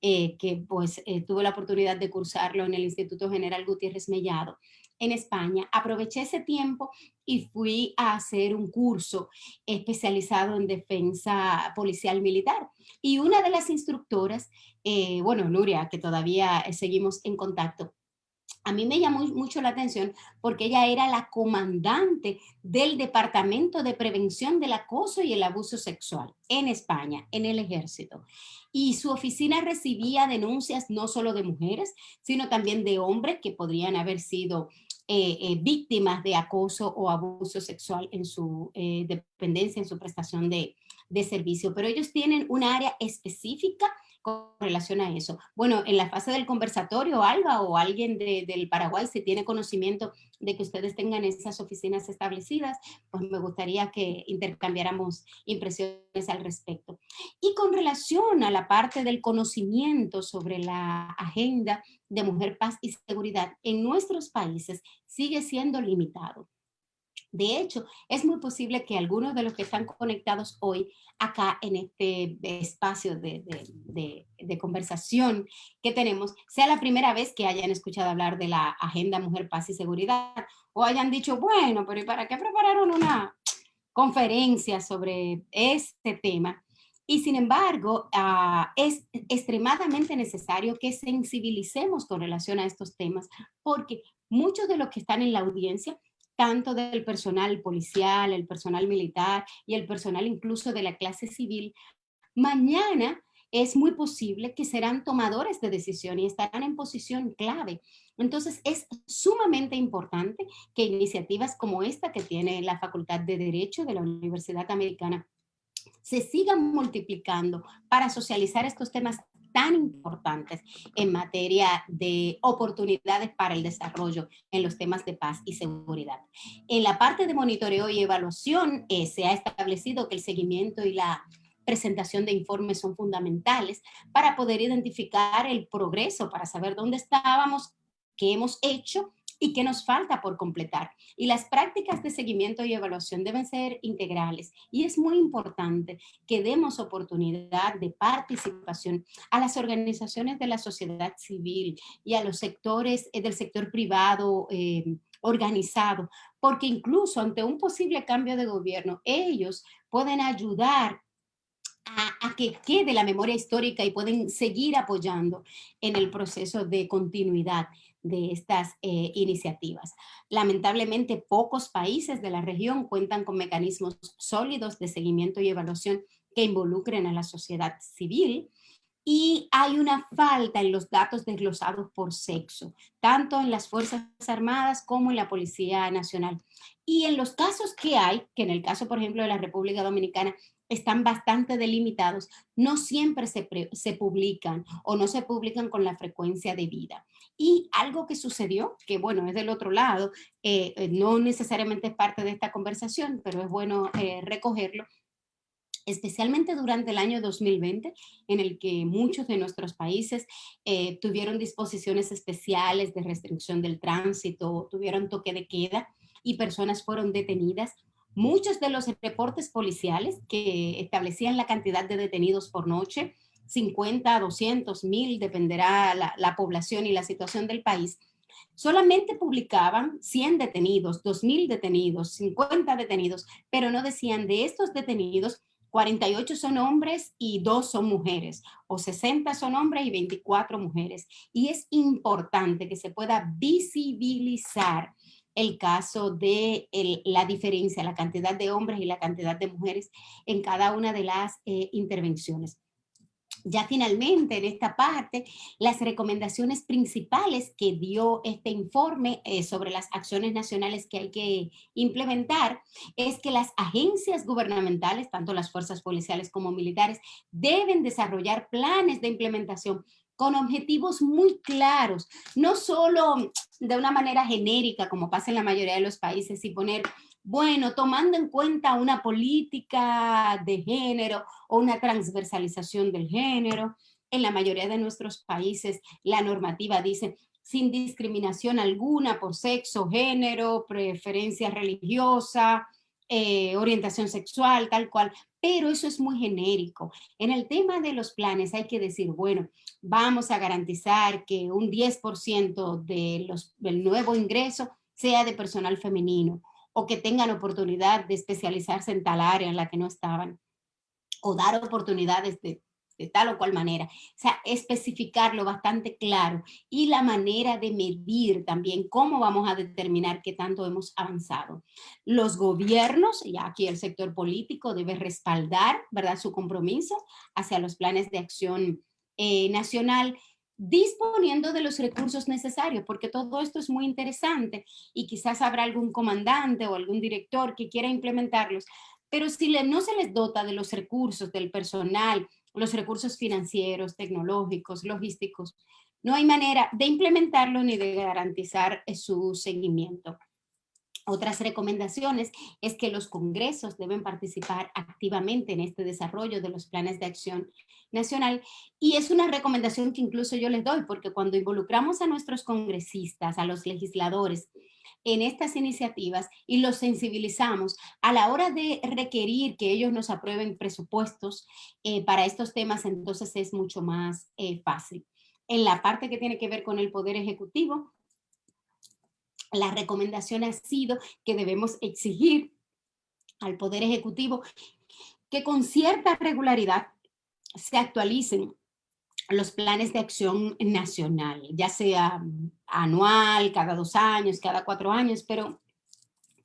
Speaker 2: eh, que pues eh, tuve la oportunidad de cursarlo en el Instituto General Gutiérrez Mellado en España, aproveché ese tiempo y fui a hacer un curso especializado en defensa policial militar. Y una de las instructoras, eh, bueno, Nuria, que todavía seguimos en contacto, a mí me llamó mucho la atención porque ella era la comandante del Departamento de Prevención del Acoso y el Abuso Sexual en España, en el ejército. Y su oficina recibía denuncias no solo de mujeres, sino también de hombres que podrían haber sido eh, eh, víctimas de acoso o abuso sexual en su eh, dependencia, en su prestación de, de servicio. Pero ellos tienen un área específica con relación a eso. Bueno, en la fase del conversatorio, Alba o alguien del Paraguay, si tiene conocimiento de que ustedes tengan esas oficinas establecidas, pues me gustaría que intercambiáramos impresiones al respecto. Y con relación a la parte del conocimiento sobre la agenda de mujer, paz y seguridad en nuestros países sigue siendo limitado. De hecho, es muy posible que algunos de los que están conectados hoy acá en este espacio de, conversación que tenemos, sea la primera vez que hayan escuchado hablar de la Agenda Mujer, Paz y Seguridad o hayan dicho, bueno, pero ¿y para qué prepararon una conferencia sobre este tema? Y sin embargo, ah, es extremadamente necesario que sensibilicemos con relación a estos temas, porque muchos de los que están en la audiencia, tanto del personal policial, el personal militar y el personal incluso de la clase civil, mañana es muy posible que serán tomadores de decisión y estarán en posición clave. Entonces es sumamente importante que iniciativas como esta que tiene la Facultad de Derecho de la Universidad Americana se sigan multiplicando para socializar estos temas tan importantes en materia de oportunidades para el desarrollo en los temas de paz y seguridad. En la parte de monitoreo y evaluación eh, se ha establecido que el seguimiento y la presentación de informes son fundamentales para poder identificar el progreso, para saber dónde estábamos, qué hemos hecho y qué nos falta por completar. Y las prácticas de seguimiento y evaluación deben ser integrales y es muy importante que demos oportunidad de participación a las organizaciones de la sociedad civil y a los sectores eh, del sector privado eh, organizado, porque incluso ante un posible cambio de gobierno, ellos pueden ayudar a, que quede la memoria histórica y pueden seguir apoyando en el proceso de continuidad de estas eh, iniciativas. Lamentablemente, pocos países de la región cuentan con mecanismos sólidos de seguimiento y evaluación que involucren a la sociedad civil y hay una falta en los datos desglosados por sexo, tanto en las Fuerzas Armadas como en la Policía Nacional. Y en los casos que hay, que en el caso, por ejemplo, de la República Dominicana, están bastante delimitados, no siempre se, se, publican o no se publican con la frecuencia de vida. Y algo que sucedió, que bueno, es del otro lado, eh, eh, no necesariamente es parte de esta conversación, pero es bueno eh, recogerlo, especialmente durante el año 2020, en el que muchos de nuestros países tuvieron disposiciones especiales de restricción del tránsito, tuvieron toque de queda y personas fueron detenidas Muchos de los reportes policiales que establecían la cantidad de detenidos por noche, 50, 200, 1000, dependerá la, la población y la situación del país, solamente publicaban 100 detenidos, 2000 detenidos, 50 detenidos, pero no decían de estos detenidos 48 son hombres y 2 son mujeres, o 60 son hombres y 24 mujeres. Y es importante que se pueda visibilizar el caso de la diferencia, la cantidad de hombres y la cantidad de mujeres en cada una de las eh, intervenciones. Ya finalmente en esta parte, las recomendaciones principales que dio este informe eh, sobre las acciones nacionales que hay que implementar es que las agencias gubernamentales, tanto las fuerzas policiales como militares, deben desarrollar planes de implementación con objetivos muy claros, no solo de una manera genérica como pasa en la mayoría de los países y poner, bueno, tomando en cuenta una política de género o una transversalización del género. En la mayoría de nuestros países la normativa dice sin discriminación alguna por sexo, género, preferencia religiosa, eh, orientación sexual, tal cual, pero eso es muy genérico. En el tema de los planes hay que decir, bueno, vamos a garantizar que un 10% de los, del nuevo ingreso sea de personal femenino o que tengan oportunidad de especializarse en tal área en la que no estaban o dar oportunidades de de tal o cual manera. O sea, especificarlo bastante claro y la manera de medir también cómo vamos a determinar qué tanto hemos avanzado. Los gobiernos, ya aquí el sector político debe respaldar, ¿verdad?, su compromiso hacia los planes de acción eh, nacional disponiendo de los recursos necesarios, porque todo esto es muy interesante y quizás habrá algún comandante o algún director que quiera implementarlos, pero si no se les dota de los recursos, del personal, los recursos financieros, tecnológicos, logísticos, no hay manera de implementarlo ni de garantizar eh, su seguimiento. Otras recomendaciones es que los congresos deben participar activamente en este desarrollo de los planes de acción nacional y es una recomendación que incluso yo les doy porque cuando involucramos a nuestros congresistas, a los legisladores en estas iniciativas y los sensibilizamos a la hora de requerir que ellos nos aprueben presupuestos eh, para estos temas, entonces es mucho más eh, fácil. En la parte que tiene que ver con el Poder Ejecutivo, la recomendación ha sido que debemos exigir al Poder Ejecutivo que con cierta regularidad se actualicen los planes de acción nacional, ya sea anual, cada dos años, cada cuatro años, pero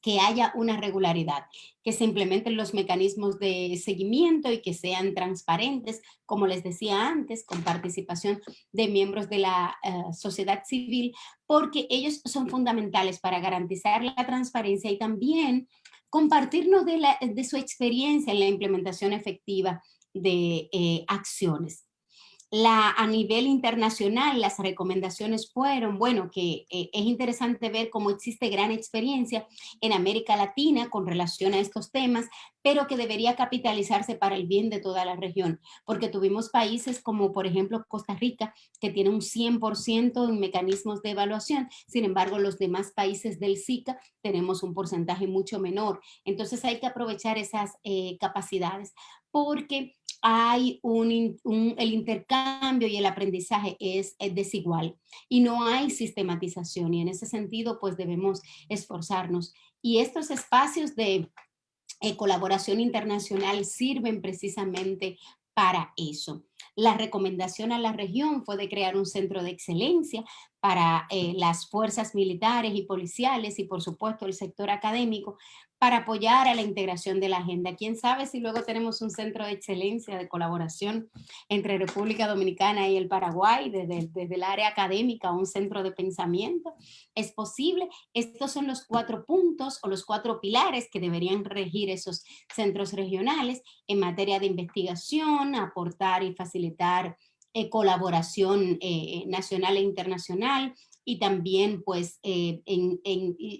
Speaker 2: que haya una regularidad, que se implementen los mecanismos de seguimiento y que sean transparentes, como les decía antes, con participación de miembros de la eh, sociedad civil, porque ellos son fundamentales para garantizar la transparencia y también compartirnos de, su experiencia en la implementación efectiva de eh, acciones la, a nivel internacional las recomendaciones fueron, bueno, que eh, es interesante ver cómo existe gran experiencia en América Latina con relación a estos temas, pero que debería capitalizarse para el bien de toda la región, porque tuvimos países como por ejemplo Costa Rica, que tiene un 100% en mecanismos de evaluación, sin embargo los demás países del SICA tenemos un porcentaje mucho menor, entonces hay que aprovechar esas eh, capacidades porque hay un, el intercambio y el aprendizaje es, desigual y no hay sistematización y en ese sentido pues debemos esforzarnos. Y estos espacios de eh, colaboración internacional sirven precisamente para eso. La recomendación a la región fue de crear un centro de excelencia para eh, las fuerzas militares y policiales y por supuesto el sector académico para apoyar a la integración de la agenda. Quién sabe si luego tenemos un centro de excelencia de colaboración entre República Dominicana y el Paraguay, desde, desde el área académica, un centro de pensamiento. Es posible. Estos son los cuatro puntos o los cuatro pilares que deberían regir esos centros regionales en materia de investigación, aportar y facilitar eh, colaboración eh, nacional e internacional, y también pues eh, en,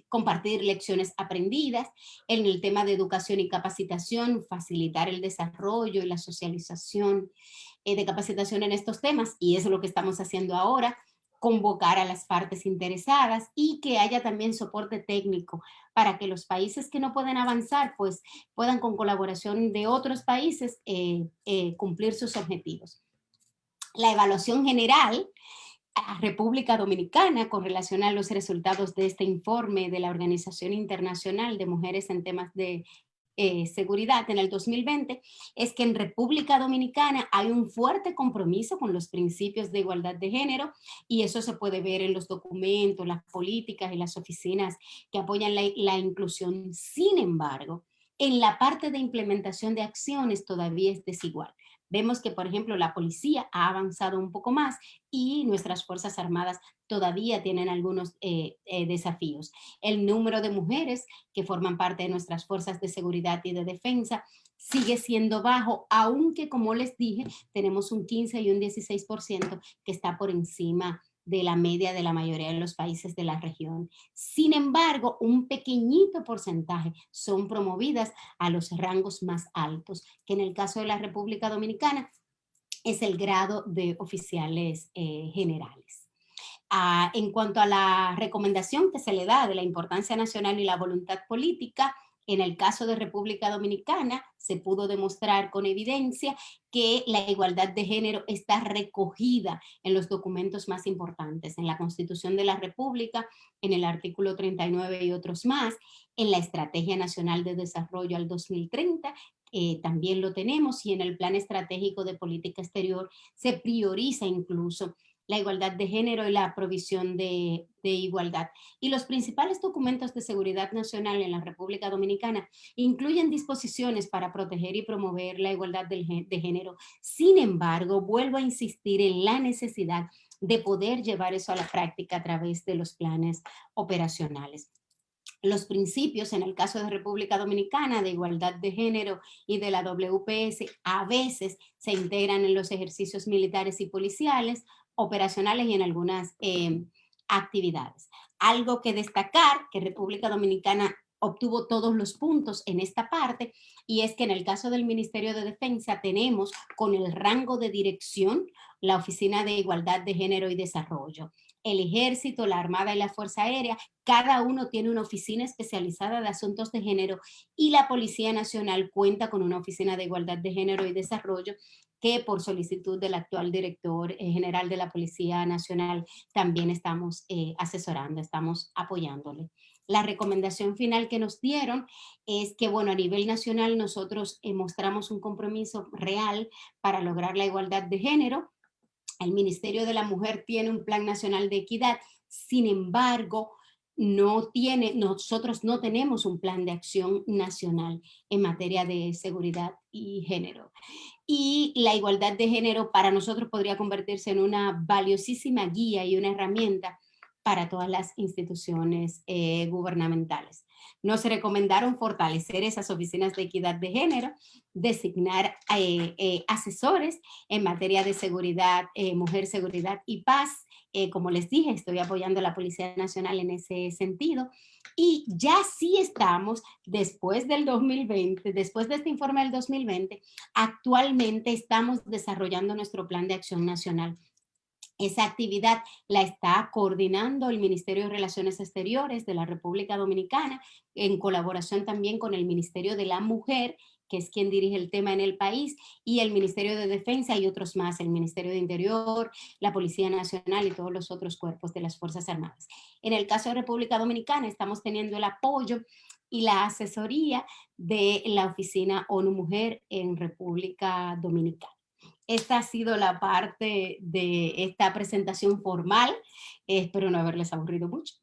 Speaker 2: compartir lecciones aprendidas en el tema de educación y capacitación, facilitar el desarrollo y la socialización eh, de capacitación en estos temas y eso es lo que estamos haciendo ahora, convocar a las partes interesadas y que haya también soporte técnico para que los países que no pueden avanzar pues puedan con colaboración de otros países eh, cumplir sus objetivos. La evaluación general República Dominicana con relación a los resultados de este informe de la Organización Internacional de Mujeres en temas de eh, seguridad en el 2020 es que en República Dominicana hay un fuerte compromiso con los principios de igualdad de género y eso se puede ver en los documentos, las políticas y las oficinas que apoyan la inclusión. Sin embargo, en la parte de implementación de acciones todavía es desigual. Vemos que, por ejemplo, la policía ha avanzado un poco más y nuestras Fuerzas Armadas todavía tienen algunos eh, eh, desafíos. El número de mujeres que forman parte de nuestras fuerzas de seguridad y de defensa sigue siendo bajo, aunque como les dije, tenemos un 15 y un 16% que está por encima de la media de la mayoría de los países de la región. Sin embargo, un pequeñito porcentaje son promovidas a los rangos más altos, que en el caso de la República Dominicana es el grado de oficiales eh, generales. Ah, en cuanto a la recomendación que se le da de la importancia nacional y la voluntad política, en el caso de República Dominicana se pudo demostrar con evidencia que la igualdad de género está recogida en los documentos más importantes, en la Constitución de la República, en el artículo 39 y otros más, en la Estrategia Nacional de Desarrollo al 2030, eh, también lo tenemos, y en el Plan Estratégico de Política Exterior se prioriza incluso la igualdad de género y la provisión de, igualdad. Y los principales documentos de seguridad nacional en la República Dominicana incluyen disposiciones para proteger y promover la igualdad de género. Sin embargo, vuelvo a insistir en la necesidad de poder llevar eso a la práctica a través de los planes operacionales los principios, en el caso de República Dominicana, de igualdad de género y de la WPS, a veces se integran en los ejercicios militares y policiales, operacionales y en algunas eh, actividades. Algo que destacar, que República Dominicana obtuvo todos los puntos en esta parte, y es que en el caso del Ministerio de Defensa tenemos con el rango de dirección la Oficina de Igualdad de Género y Desarrollo el ejército, la armada y la fuerza aérea, cada uno tiene una oficina especializada de asuntos de género y la Policía Nacional cuenta con una oficina de igualdad de género y desarrollo que por solicitud del actual director eh, general de la Policía Nacional también estamos eh, asesorando, estamos apoyándole. La recomendación final que nos dieron es que, bueno, a nivel nacional nosotros mostramos un compromiso real para lograr la igualdad de género. El Ministerio de la Mujer tiene un Plan Nacional de Equidad, sin embargo, no tiene, nosotros no tenemos un plan de acción nacional en materia de seguridad y género. Y la igualdad de género para nosotros podría convertirse en una valiosísima guía y una herramienta para todas las instituciones eh, gubernamentales. Nos recomendaron fortalecer esas oficinas de equidad de género, designar eh, eh, asesores en materia de seguridad, mujer, seguridad y paz, eh, como les dije, estoy apoyando a la Policía Nacional en ese sentido. Y ya sí estamos, después del 2020, después de este informe del 2020, actualmente estamos desarrollando nuestro plan de acción nacional. Esa actividad la está coordinando el Ministerio de Relaciones Exteriores de la República Dominicana en colaboración también con el Ministerio de la Mujer que es quien dirige el tema en el país, y el Ministerio de Defensa y otros más, el Ministerio de Interior, la Policía Nacional y todos los otros cuerpos de las Fuerzas Armadas. En el caso de República Dominicana estamos teniendo el apoyo y la asesoría de la Oficina ONU Mujer en República Dominicana. Esta ha sido la parte de esta presentación formal. Espero no haberles aburrido mucho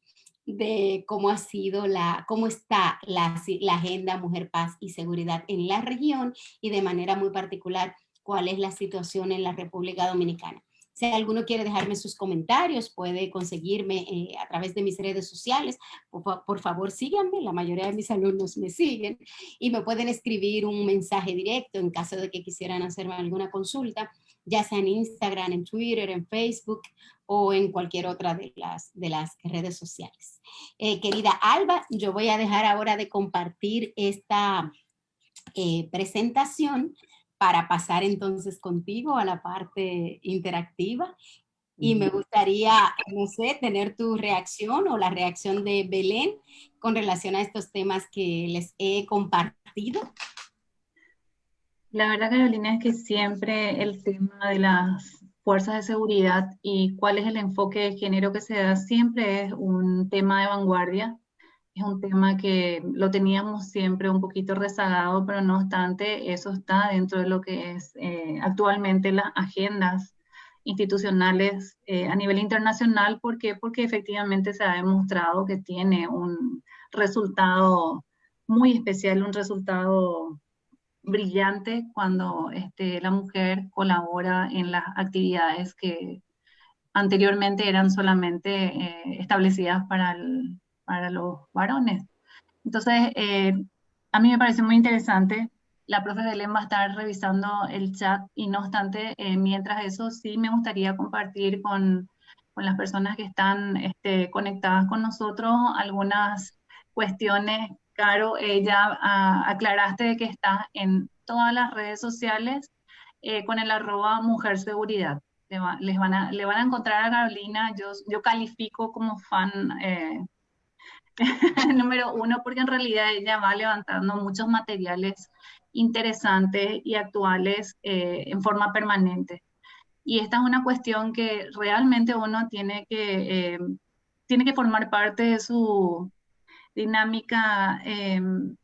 Speaker 2: de cómo ha sido la, cómo está la, agenda Mujer, Paz y Seguridad en la región y de manera muy particular cuál es la situación en la República Dominicana. Si alguno quiere dejarme sus comentarios, puede conseguirme eh, a través de mis redes sociales. Por, por, favor, síganme. La mayoría de mis alumnos me siguen. Y me pueden escribir un mensaje directo en caso de que quisieran hacerme alguna consulta, ya sea en Instagram, en Twitter, en Facebook o en cualquier otra de las, de las redes sociales. Eh, querida Alba, yo voy a dejar ahora de compartir esta eh, presentación para pasar entonces contigo a la parte interactiva. Y me gustaría, no sé, tener tu reacción o la reacción de Belén con relación a estos temas que les he compartido.
Speaker 3: La verdad, Carolina, es que siempre el tema de las fuerzas de seguridad y cuál es el enfoque de género que se da siempre es un tema de vanguardia es un tema que lo teníamos siempre un poquito rezagado, pero no obstante, eso está dentro de lo que es eh, actualmente las agendas institucionales eh, a nivel internacional. ¿Por qué? Porque efectivamente se ha demostrado que tiene un resultado muy especial, un resultado brillante cuando este, la mujer colabora en las actividades que anteriormente eran solamente eh, establecidas para para los varones. Entonces, eh, a mí me parece muy interesante. La profe Belén va a estar revisando el chat y no obstante, eh, mientras eso sí me gustaría compartir con, con las personas que están este, conectadas con nosotros algunas cuestiones. Caro, ella ah, aclaraste de que está en todas las redes sociales eh, con el arroba mujer seguridad. Le, les van a, le van a encontrar a Carolina, yo, yo califico como fan número uno, porque en realidad ella va levantando muchos materiales interesantes y actuales eh, en forma permanente. Y esta es una cuestión que realmente uno tiene que, eh, tiene que formar parte de su dinámica em,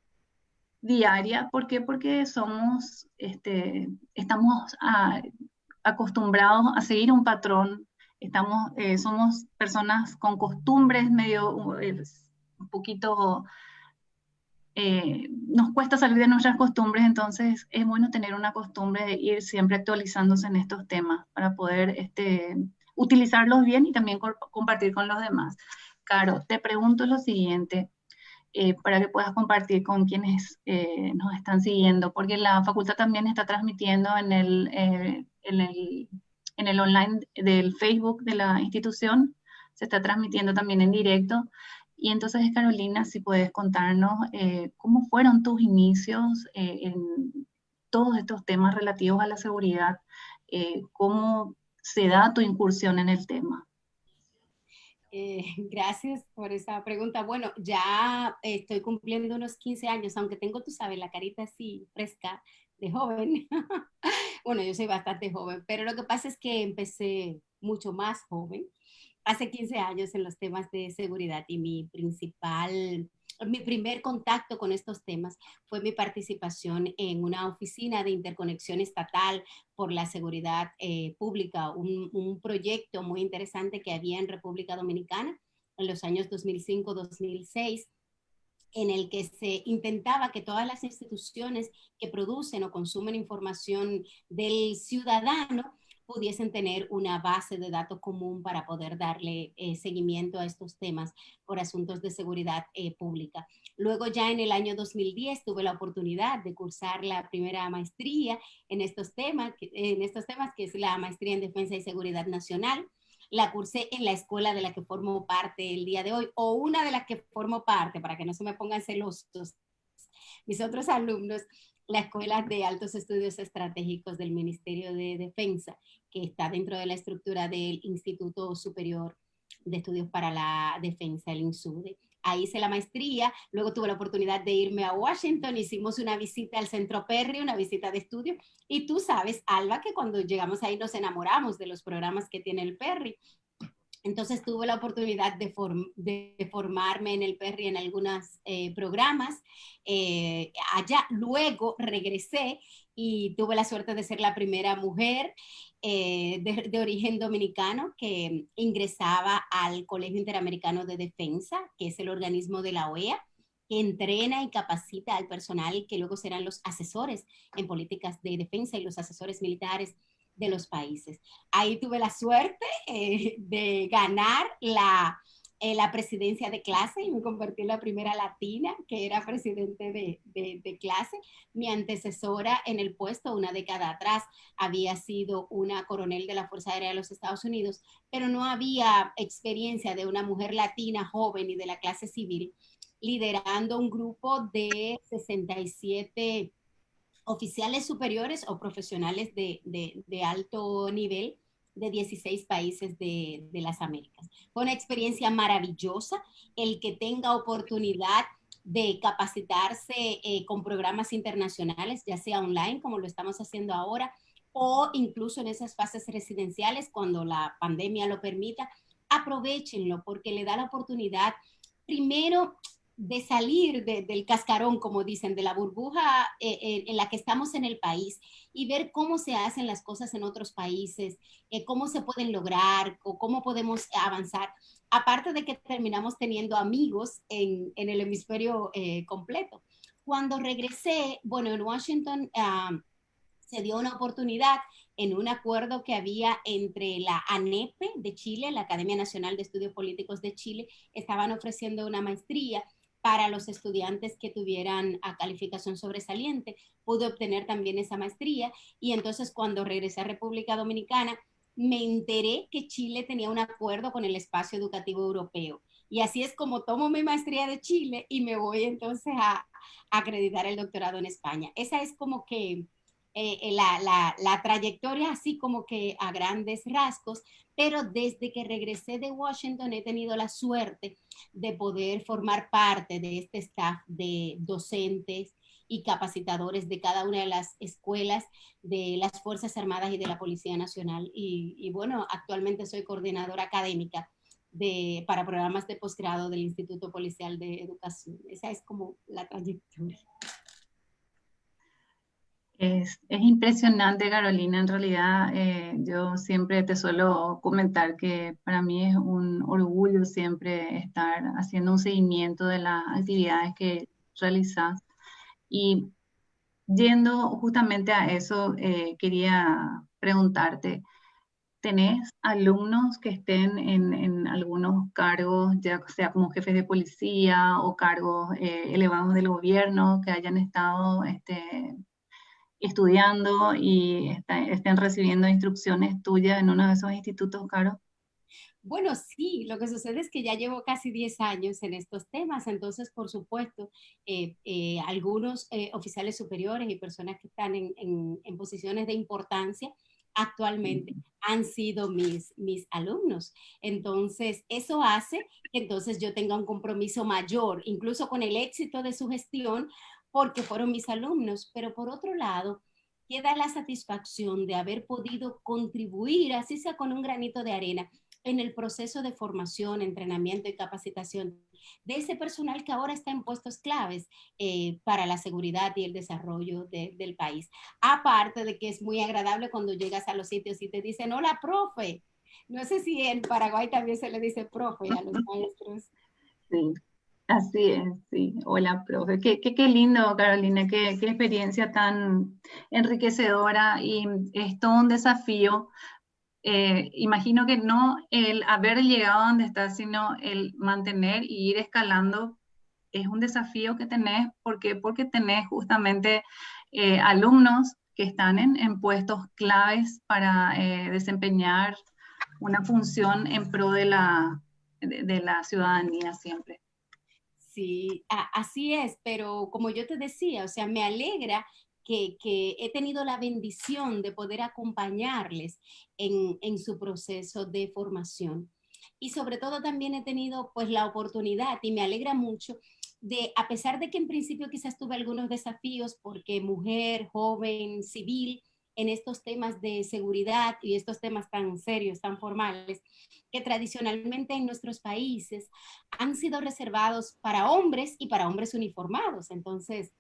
Speaker 3: diaria. ¿Por qué? Porque somos, este, estamos acostumbrados a seguir un patrón, estamos, eh, somos personas con costumbres medio un poquito, eh, nos cuesta salir de nuestras costumbres, entonces es bueno tener una costumbre de ir siempre actualizándose en estos temas para poder este, utilizarlos bien y también compartir con los demás. Caro, te pregunto lo siguiente, eh, para que puedas compartir con quienes eh, nos están siguiendo, porque la facultad también está transmitiendo en el, en el, en el online del Facebook de la institución, se está transmitiendo también en directo. Y entonces, Carolina, si puedes contarnos eh, cómo fueron tus inicios eh, en todos estos temas relativos a la seguridad, eh, cómo se da tu incursión en el tema.
Speaker 2: gracias por esa pregunta. Bueno, ya estoy cumpliendo unos 15 años, aunque tengo, tú sabes, la carita así fresca de joven, Bueno, yo soy bastante joven, pero lo que pasa es que empecé mucho más joven, hace 15 años en los temas de seguridad y mi principal mi primer contacto con estos temas fue mi participación en una oficina de interconexión estatal por la seguridad eh, pública, un, un, proyecto muy interesante que había en República Dominicana en los años 2005-2006 en el que se intentaba que todas las instituciones que producen o consumen información del ciudadano pudiesen tener una base de datos común para poder darle eh, seguimiento a estos temas por asuntos de seguridad eh, pública. Luego ya en el año 2010 tuve la oportunidad de cursar la primera maestría en estos temas, en estos temas que es la maestría en defensa y seguridad nacional. La cursé en la escuela de la que formo parte el día de hoy o una de las que formo parte para que no se me pongan celosos mis otros alumnos la Escuela de Altos Estudios Estratégicos del Ministerio de Defensa, que está dentro de la estructura del Instituto Superior de Estudios para la Defensa, el INSUDE. Ahí hice la maestría, luego tuve la oportunidad de irme a Washington, hicimos una visita al Centro Perry, una visita de estudio, y tú sabes, Alba, que cuando llegamos ahí nos enamoramos de los programas que tiene el Perry. Entonces tuve la oportunidad de, formarme en el Perry en algunos eh, programas. Eh, allá luego regresé y tuve la suerte de ser la primera mujer eh, de, origen dominicano que ingresaba al Colegio Interamericano de Defensa, que es el organismo de la OEA que entrena y capacita al personal que luego serán los asesores en políticas de defensa y los asesores militares de los países. Ahí tuve la suerte eh, de ganar la, eh, la presidencia de clase y me convertí en la primera latina que era presidente de, de, clase. Mi antecesora en el puesto una década atrás había sido una coronel de la Fuerza Aérea de los Estados Unidos, pero no había experiencia de una mujer latina joven y de la clase civil liderando un grupo de 67 oficiales superiores o profesionales de, alto nivel de 16 países de, de, las Américas. Fue una experiencia maravillosa el que tenga oportunidad de capacitarse eh, con programas internacionales, ya sea online, como lo estamos haciendo ahora, o incluso en esas fases residenciales, cuando la pandemia lo permita, aprovechenlo porque le da la oportunidad, primero, de salir del cascarón, como dicen, de la burbuja eh, eh, en la que estamos en el país y ver cómo se hacen las cosas en otros países, eh, cómo se pueden lograr o cómo podemos avanzar. Aparte de que terminamos teniendo amigos en, en el hemisferio completo. Cuando regresé, bueno, en Washington se dio una oportunidad en un acuerdo que había entre la ANEPE de Chile, la Academia Nacional de Estudios Políticos de Chile, estaban ofreciendo una maestría para los estudiantes que tuvieran a calificación sobresaliente. Pude obtener también esa maestría y entonces cuando regresé a República Dominicana me enteré que Chile tenía un acuerdo con el espacio educativo europeo. Y así es como tomo mi maestría de Chile y me voy entonces a, acreditar el doctorado en España. Esa es como que eh, la, la, la, trayectoria así como que a grandes rasgos, pero desde que regresé de Washington he tenido la suerte de poder formar parte de este staff de docentes y capacitadores de cada una de las escuelas de las Fuerzas Armadas y de la Policía Nacional. Y, bueno, actualmente soy coordinadora académica de, para programas de posgrado del Instituto Policial de Educación. Esa es como la trayectoria.
Speaker 3: Es, impresionante, Carolina. En realidad, eh, yo siempre te suelo comentar que para mí es un orgullo siempre estar haciendo un seguimiento de las actividades que realizas. Y yendo justamente a eso, eh, quería preguntarte, ¿tenés alumnos que estén en, algunos cargos, ya sea como jefes de policía o cargos eh, elevados del gobierno, que hayan estado... Este, estudiando y estén recibiendo instrucciones tuyas en uno de esos institutos, Caro?
Speaker 2: Bueno, sí, lo que sucede es que ya llevo casi 10 años en estos temas, entonces, por supuesto, eh, eh, algunos eh, oficiales superiores y personas que están en, en, posiciones de importancia actualmente han sido mis, mis alumnos. Entonces, eso hace que entonces yo tenga un compromiso mayor, incluso con el éxito de su gestión, porque fueron mis alumnos, pero por otro lado, que da la satisfacción de haber podido contribuir, así sea con un granito de arena, en el proceso de formación, entrenamiento y capacitación de ese personal que ahora está en puestos claves eh, para la seguridad y el desarrollo del país. Aparte de que es muy agradable cuando llegas a los sitios y te dicen, hola, profe. No sé si en Paraguay también se le dice profe a los maestros.
Speaker 3: Sí. Así es, sí. Hola, profe. Qué, qué, lindo, Carolina, qué, qué, experiencia tan enriquecedora y es todo un desafío. Eh, imagino que no el haber llegado a donde estás, sino el mantener y ir escalando es un desafío que tenés. ¿Por qué? Porque tenés justamente eh, alumnos que están en, en puestos claves para eh, desempeñar una función en pro de la, de la ciudadanía siempre.
Speaker 2: Sí, así es, pero como yo te decía, o sea, me alegra que, he tenido la bendición de poder acompañarles en, su proceso de formación. Y sobre todo también he tenido pues la oportunidad y me alegra mucho de, a pesar de que en principio quizás tuve algunos desafíos porque mujer, joven, civil, en estos temas de seguridad y estos temas tan serios, tan formales, que tradicionalmente en nuestros países han sido reservados para hombres y para hombres uniformados. Entonces,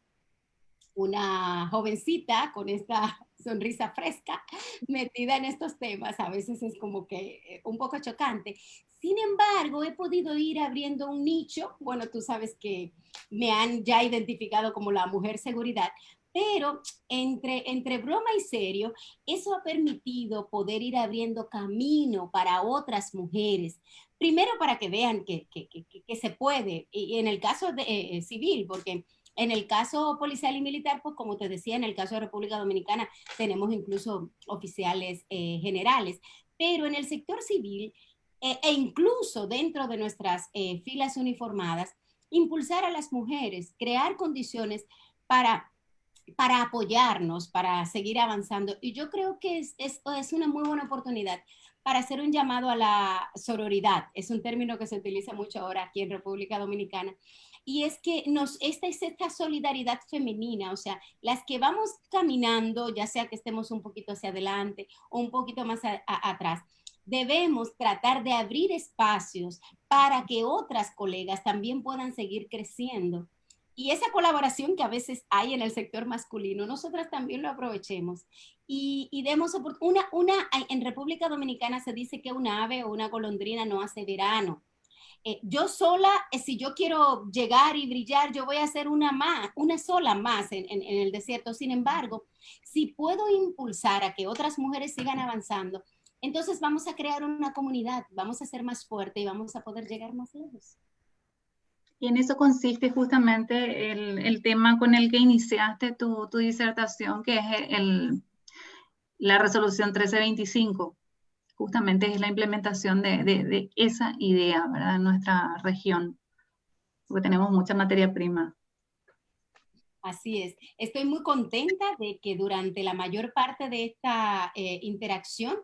Speaker 2: una jovencita con esta sonrisa fresca metida en estos temas, a veces es como que eh, un poco chocante. Sin embargo, he podido ir abriendo un nicho, bueno, tú sabes que me han ya identificado como la mujer seguridad, pero entre, entre broma y serio, eso ha permitido poder ir abriendo camino para otras mujeres. Primero para que vean que, que, que, se puede, y en el caso de, eh, civil, porque en el caso policial y militar, pues como te decía, en el caso de República Dominicana tenemos incluso oficiales eh, generales, pero en el sector civil eh, e incluso dentro de nuestras filas uniformadas, impulsar a las mujeres, crear condiciones para para apoyarnos, para seguir avanzando. Y yo creo que es, es, es, una muy buena oportunidad para hacer un llamado a la sororidad. Es un término que se utiliza mucho ahora aquí en República Dominicana. Y es que nos, esta es esta solidaridad femenina, o sea, las que vamos caminando, ya sea que estemos un poquito hacia adelante o un poquito más atrás, debemos tratar de abrir espacios para que otras colegas también puedan seguir creciendo y esa colaboración que a veces hay en el sector masculino, nosotras también lo aprovechemos y, y demos una, una, en República Dominicana se dice que una ave o una golondrina no hace verano. Eh, yo sola, eh, si yo quiero llegar y brillar, yo voy a hacer una más, una sola más en, en, en el desierto. Sin embargo, si puedo impulsar a que otras mujeres sigan avanzando, entonces vamos a crear una comunidad, vamos a ser más fuerte y vamos a poder llegar más lejos.
Speaker 3: Y en eso consiste justamente el, tema con el que iniciaste tu, disertación, que es el, la resolución 1325. Justamente es la implementación de, esa idea, ¿verdad? En nuestra región, porque tenemos mucha materia prima.
Speaker 2: Así es. Estoy muy contenta de que durante la mayor parte de esta eh, interacción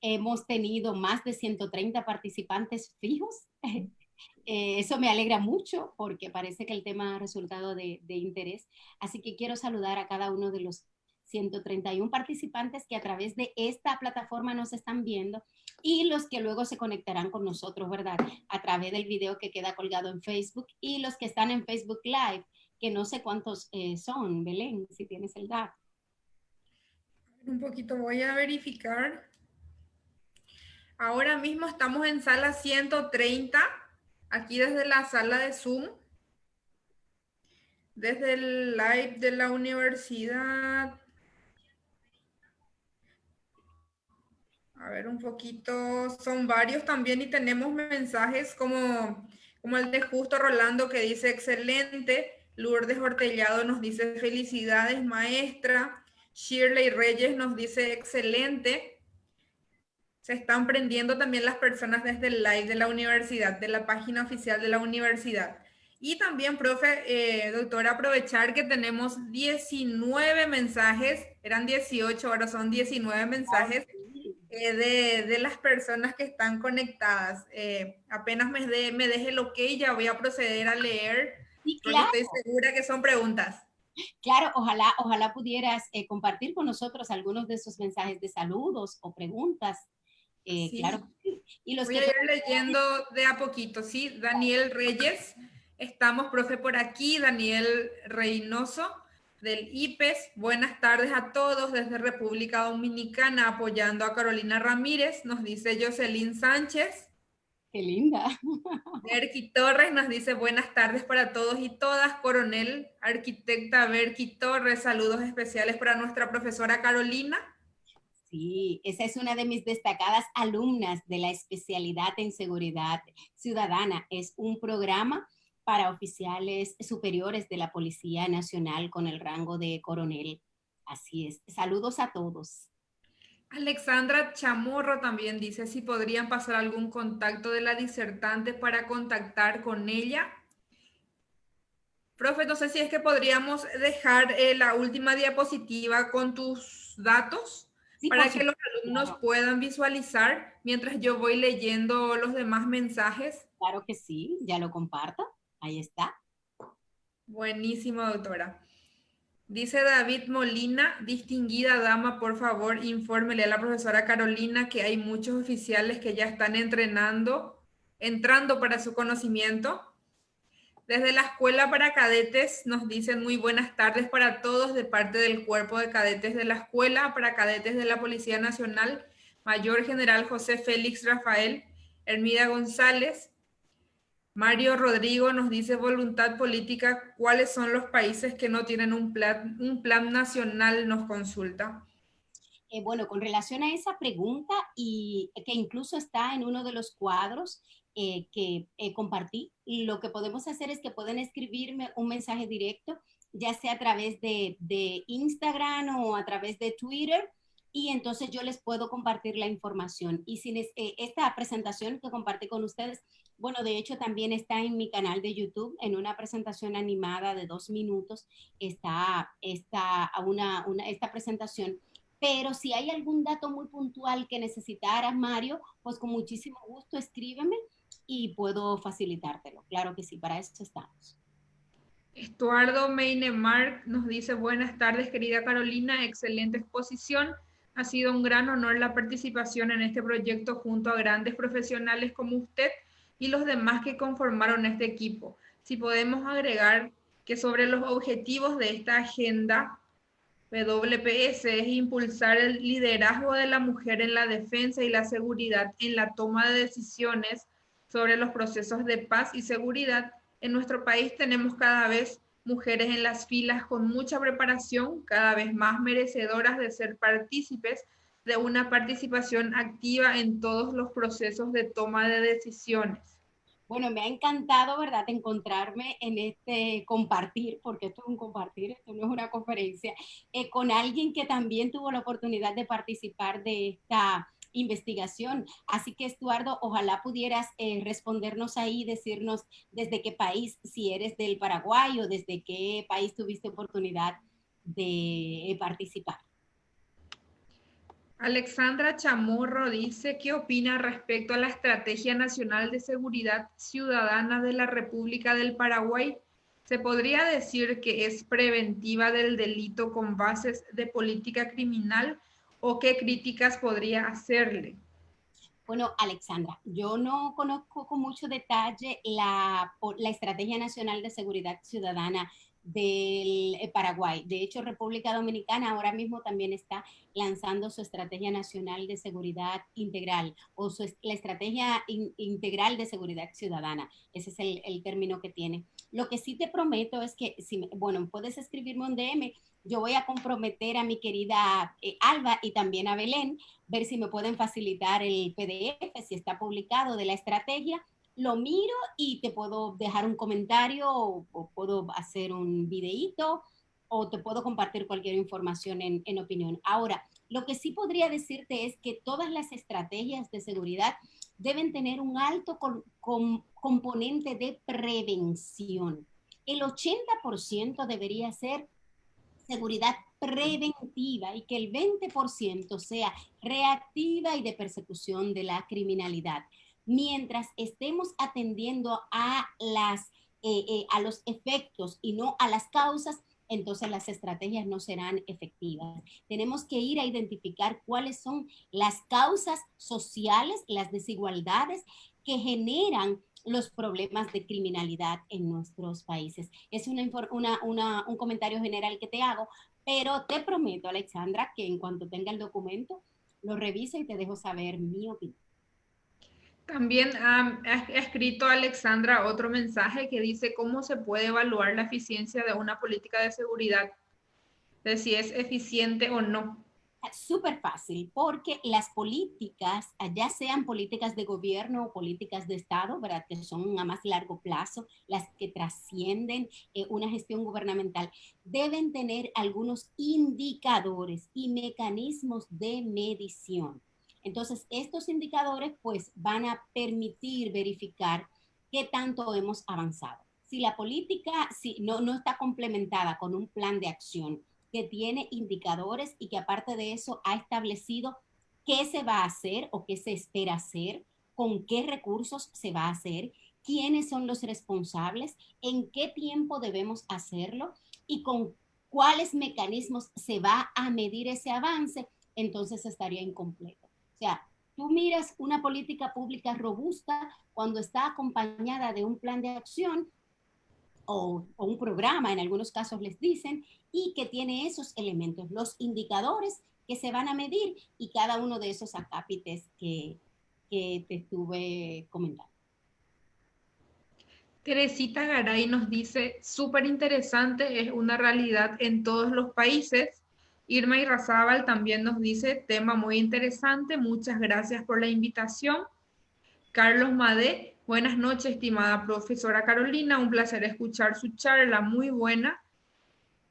Speaker 2: hemos tenido más de 130 participantes fijos eh, eso me alegra mucho porque parece que el tema ha resultado de, interés. Así que quiero saludar a cada uno de los 131 participantes que a través de esta plataforma nos están viendo y los que luego se conectarán con nosotros, ¿verdad? A través del video que queda colgado en Facebook y los que están en Facebook Live, que no sé cuántos eh, son, Belén, si tienes el dato.
Speaker 1: Un poquito voy a verificar. Ahora mismo estamos en sala 130 aquí desde la sala de Zoom, desde el live de la universidad. A ver un poquito, son varios también y tenemos mensajes como, como el de Justo Rolando que dice excelente. Lourdes Hortellado nos dice felicidades maestra. Shirley Reyes nos dice excelente se están prendiendo también las personas desde el live de la universidad, de la página oficial de la universidad. Y también, profe, eh, doctora, aprovechar que tenemos 19 mensajes, eran 18, ahora son 19 mensajes eh, de, de, las personas que están conectadas. Eh, apenas me, de, me deje el ok, ya voy a proceder a leer,
Speaker 2: sí, claro.
Speaker 1: estoy segura que son preguntas.
Speaker 2: Claro, ojalá, ojalá pudieras eh, compartir con nosotros algunos de esos mensajes de saludos o preguntas. Eh, claro.
Speaker 1: Y los Voy a ir leyendo de a poquito, ¿sí? Daniel Reyes, estamos, profe, por aquí. Daniel Reynoso del IPES. Buenas tardes a todos desde República Dominicana, apoyando a Carolina Ramírez, nos dice Jocelyn Sánchez.
Speaker 2: Qué linda.
Speaker 1: Berky Torres nos dice buenas tardes para todos y todas. Coronel, arquitecta Berky Torres, saludos especiales para nuestra profesora Carolina.
Speaker 2: Sí, esa es una de mis destacadas alumnas de la especialidad en seguridad ciudadana. Es un programa para oficiales superiores de la Policía Nacional con el rango de coronel. Así es. Saludos a todos.
Speaker 1: Alexandra Chamorro también dice si podrían pasar algún contacto de la disertante para contactar con ella. Profe, no sé si es que podríamos dejar eh, la última diapositiva con tus datos para que los alumnos puedan visualizar mientras yo voy leyendo los demás mensajes.
Speaker 2: Claro que sí, ya lo comparto. Ahí está.
Speaker 1: Buenísimo, doctora. Dice David Molina, distinguida dama, por favor, infórmele a la profesora Carolina que hay muchos oficiales que ya están entrenando, entrando para su conocimiento. Desde la Escuela para Cadetes nos dicen muy buenas tardes para todos de parte del Cuerpo de Cadetes de la Escuela para Cadetes de la Policía Nacional, Mayor General José Félix Rafael, Hermida González, Mario Rodrigo nos dice voluntad política, ¿cuáles son los países que no tienen un plan, un plan nacional? Nos consulta.
Speaker 2: Eh, bueno, con relación a esa pregunta y que incluso está en uno de los cuadros eh, que eh, compartí, lo que podemos hacer es que pueden escribirme un mensaje directo, ya sea a través de, de Instagram o a través de Twitter, y entonces yo les puedo compartir la información. Y sin esta presentación que compartí con ustedes bueno, de hecho también está en mi canal de YouTube, en una presentación animada de dos minutos, está, está una, una, esta presentación. Pero si hay algún dato muy puntual que necesitaras, Mario, pues con muchísimo gusto escríbeme y puedo facilitártelo. Claro que sí, para eso estamos.
Speaker 1: Estuardo Meinemark nos dice, buenas tardes, querida Carolina, excelente exposición. Ha sido un gran honor la participación en este proyecto junto a grandes profesionales como usted y los demás que conformaron este equipo. Si podemos agregar que sobre los objetivos de esta agenda, WPS es impulsar el liderazgo de la mujer en la defensa y la seguridad en la toma de decisiones sobre los procesos de paz y seguridad. En nuestro país tenemos cada vez mujeres en las filas con mucha preparación, cada vez más merecedoras de ser partícipes de una participación activa en todos los procesos de toma de decisiones.
Speaker 2: Bueno, me ha encantado, ¿verdad?, encontrarme en este compartir, porque esto es un compartir, esto no es una conferencia, eh, con alguien que también tuvo la oportunidad de participar de esta investigación. Así que, Estuardo, ojalá pudieras eh, respondernos ahí, decirnos desde qué país, si eres del Paraguay o desde qué país tuviste oportunidad de participar.
Speaker 1: Alexandra Chamorro dice, ¿qué opina respecto a la Estrategia Nacional de Seguridad Ciudadana de la República del Paraguay? ¿Se podría decir que es preventiva del delito con bases de política criminal o qué críticas podría hacerle?
Speaker 2: Bueno, Alexandra, yo no conozco con mucho detalle la, Estrategia Nacional de Seguridad Ciudadana del eh, Paraguay. De hecho, República Dominicana ahora mismo también está lanzando su Estrategia Nacional de Seguridad Integral o su, la Estrategia Integral de Seguridad Ciudadana. Ese es el, término que tiene. Lo que sí te prometo es que, si, bueno, puedes escribirme un DM, yo voy a comprometer a mi querida eh, Alba y también a Belén, ver si me pueden facilitar el PDF, si está publicado de la estrategia lo miro y te puedo dejar un comentario o, puedo hacer un videíto o te puedo compartir cualquier información en, opinión. Ahora, lo que sí podría decirte es que todas las estrategias de seguridad deben tener un alto componente de prevención. El 80% debería ser seguridad preventiva y que el 20% sea reactiva y de persecución de la criminalidad mientras estemos atendiendo a, las, eh, eh, a los efectos y no a las causas, entonces las estrategias no serán efectivas. Tenemos que ir a identificar cuáles son las causas sociales, las desigualdades que generan los problemas de criminalidad en nuestros países. Es una, un comentario general que te hago, pero te prometo, Alexandra, que en cuanto tenga el documento, lo reviso y te dejo saber mi opinión.
Speaker 1: También ha escrito Alexandra otro mensaje que dice cómo se puede evaluar la eficiencia de una política de seguridad, de si es eficiente o no.
Speaker 2: Súper fácil, porque las políticas, ya sean políticas de gobierno o políticas de Estado, ¿verdad? que son a más largo plazo, las que trascienden eh, una gestión gubernamental, deben tener algunos indicadores y mecanismos de medición. Entonces, estos indicadores pues van a permitir verificar qué tanto hemos avanzado. Si la política si no, no está complementada con un plan de acción que tiene indicadores y que aparte de eso ha establecido qué se va a hacer o qué se espera hacer, con qué recursos se va a hacer, quiénes son los responsables, en qué tiempo debemos hacerlo y con cuáles mecanismos se va a medir ese avance, entonces estaría incompleto. O sea, tú miras una política pública robusta cuando está acompañada de un plan de acción o, un programa, en algunos casos les dicen, y que tiene esos elementos, los indicadores que se van a medir y cada uno de esos acápites que, que te estuve comentando.
Speaker 1: Teresita Garay nos dice, súper interesante, es una realidad en todos los países Irma Irrazábal también nos dice, tema muy interesante, muchas gracias por la invitación. Carlos Madé, buenas noches, estimada profesora Carolina, un placer escuchar su charla, muy buena.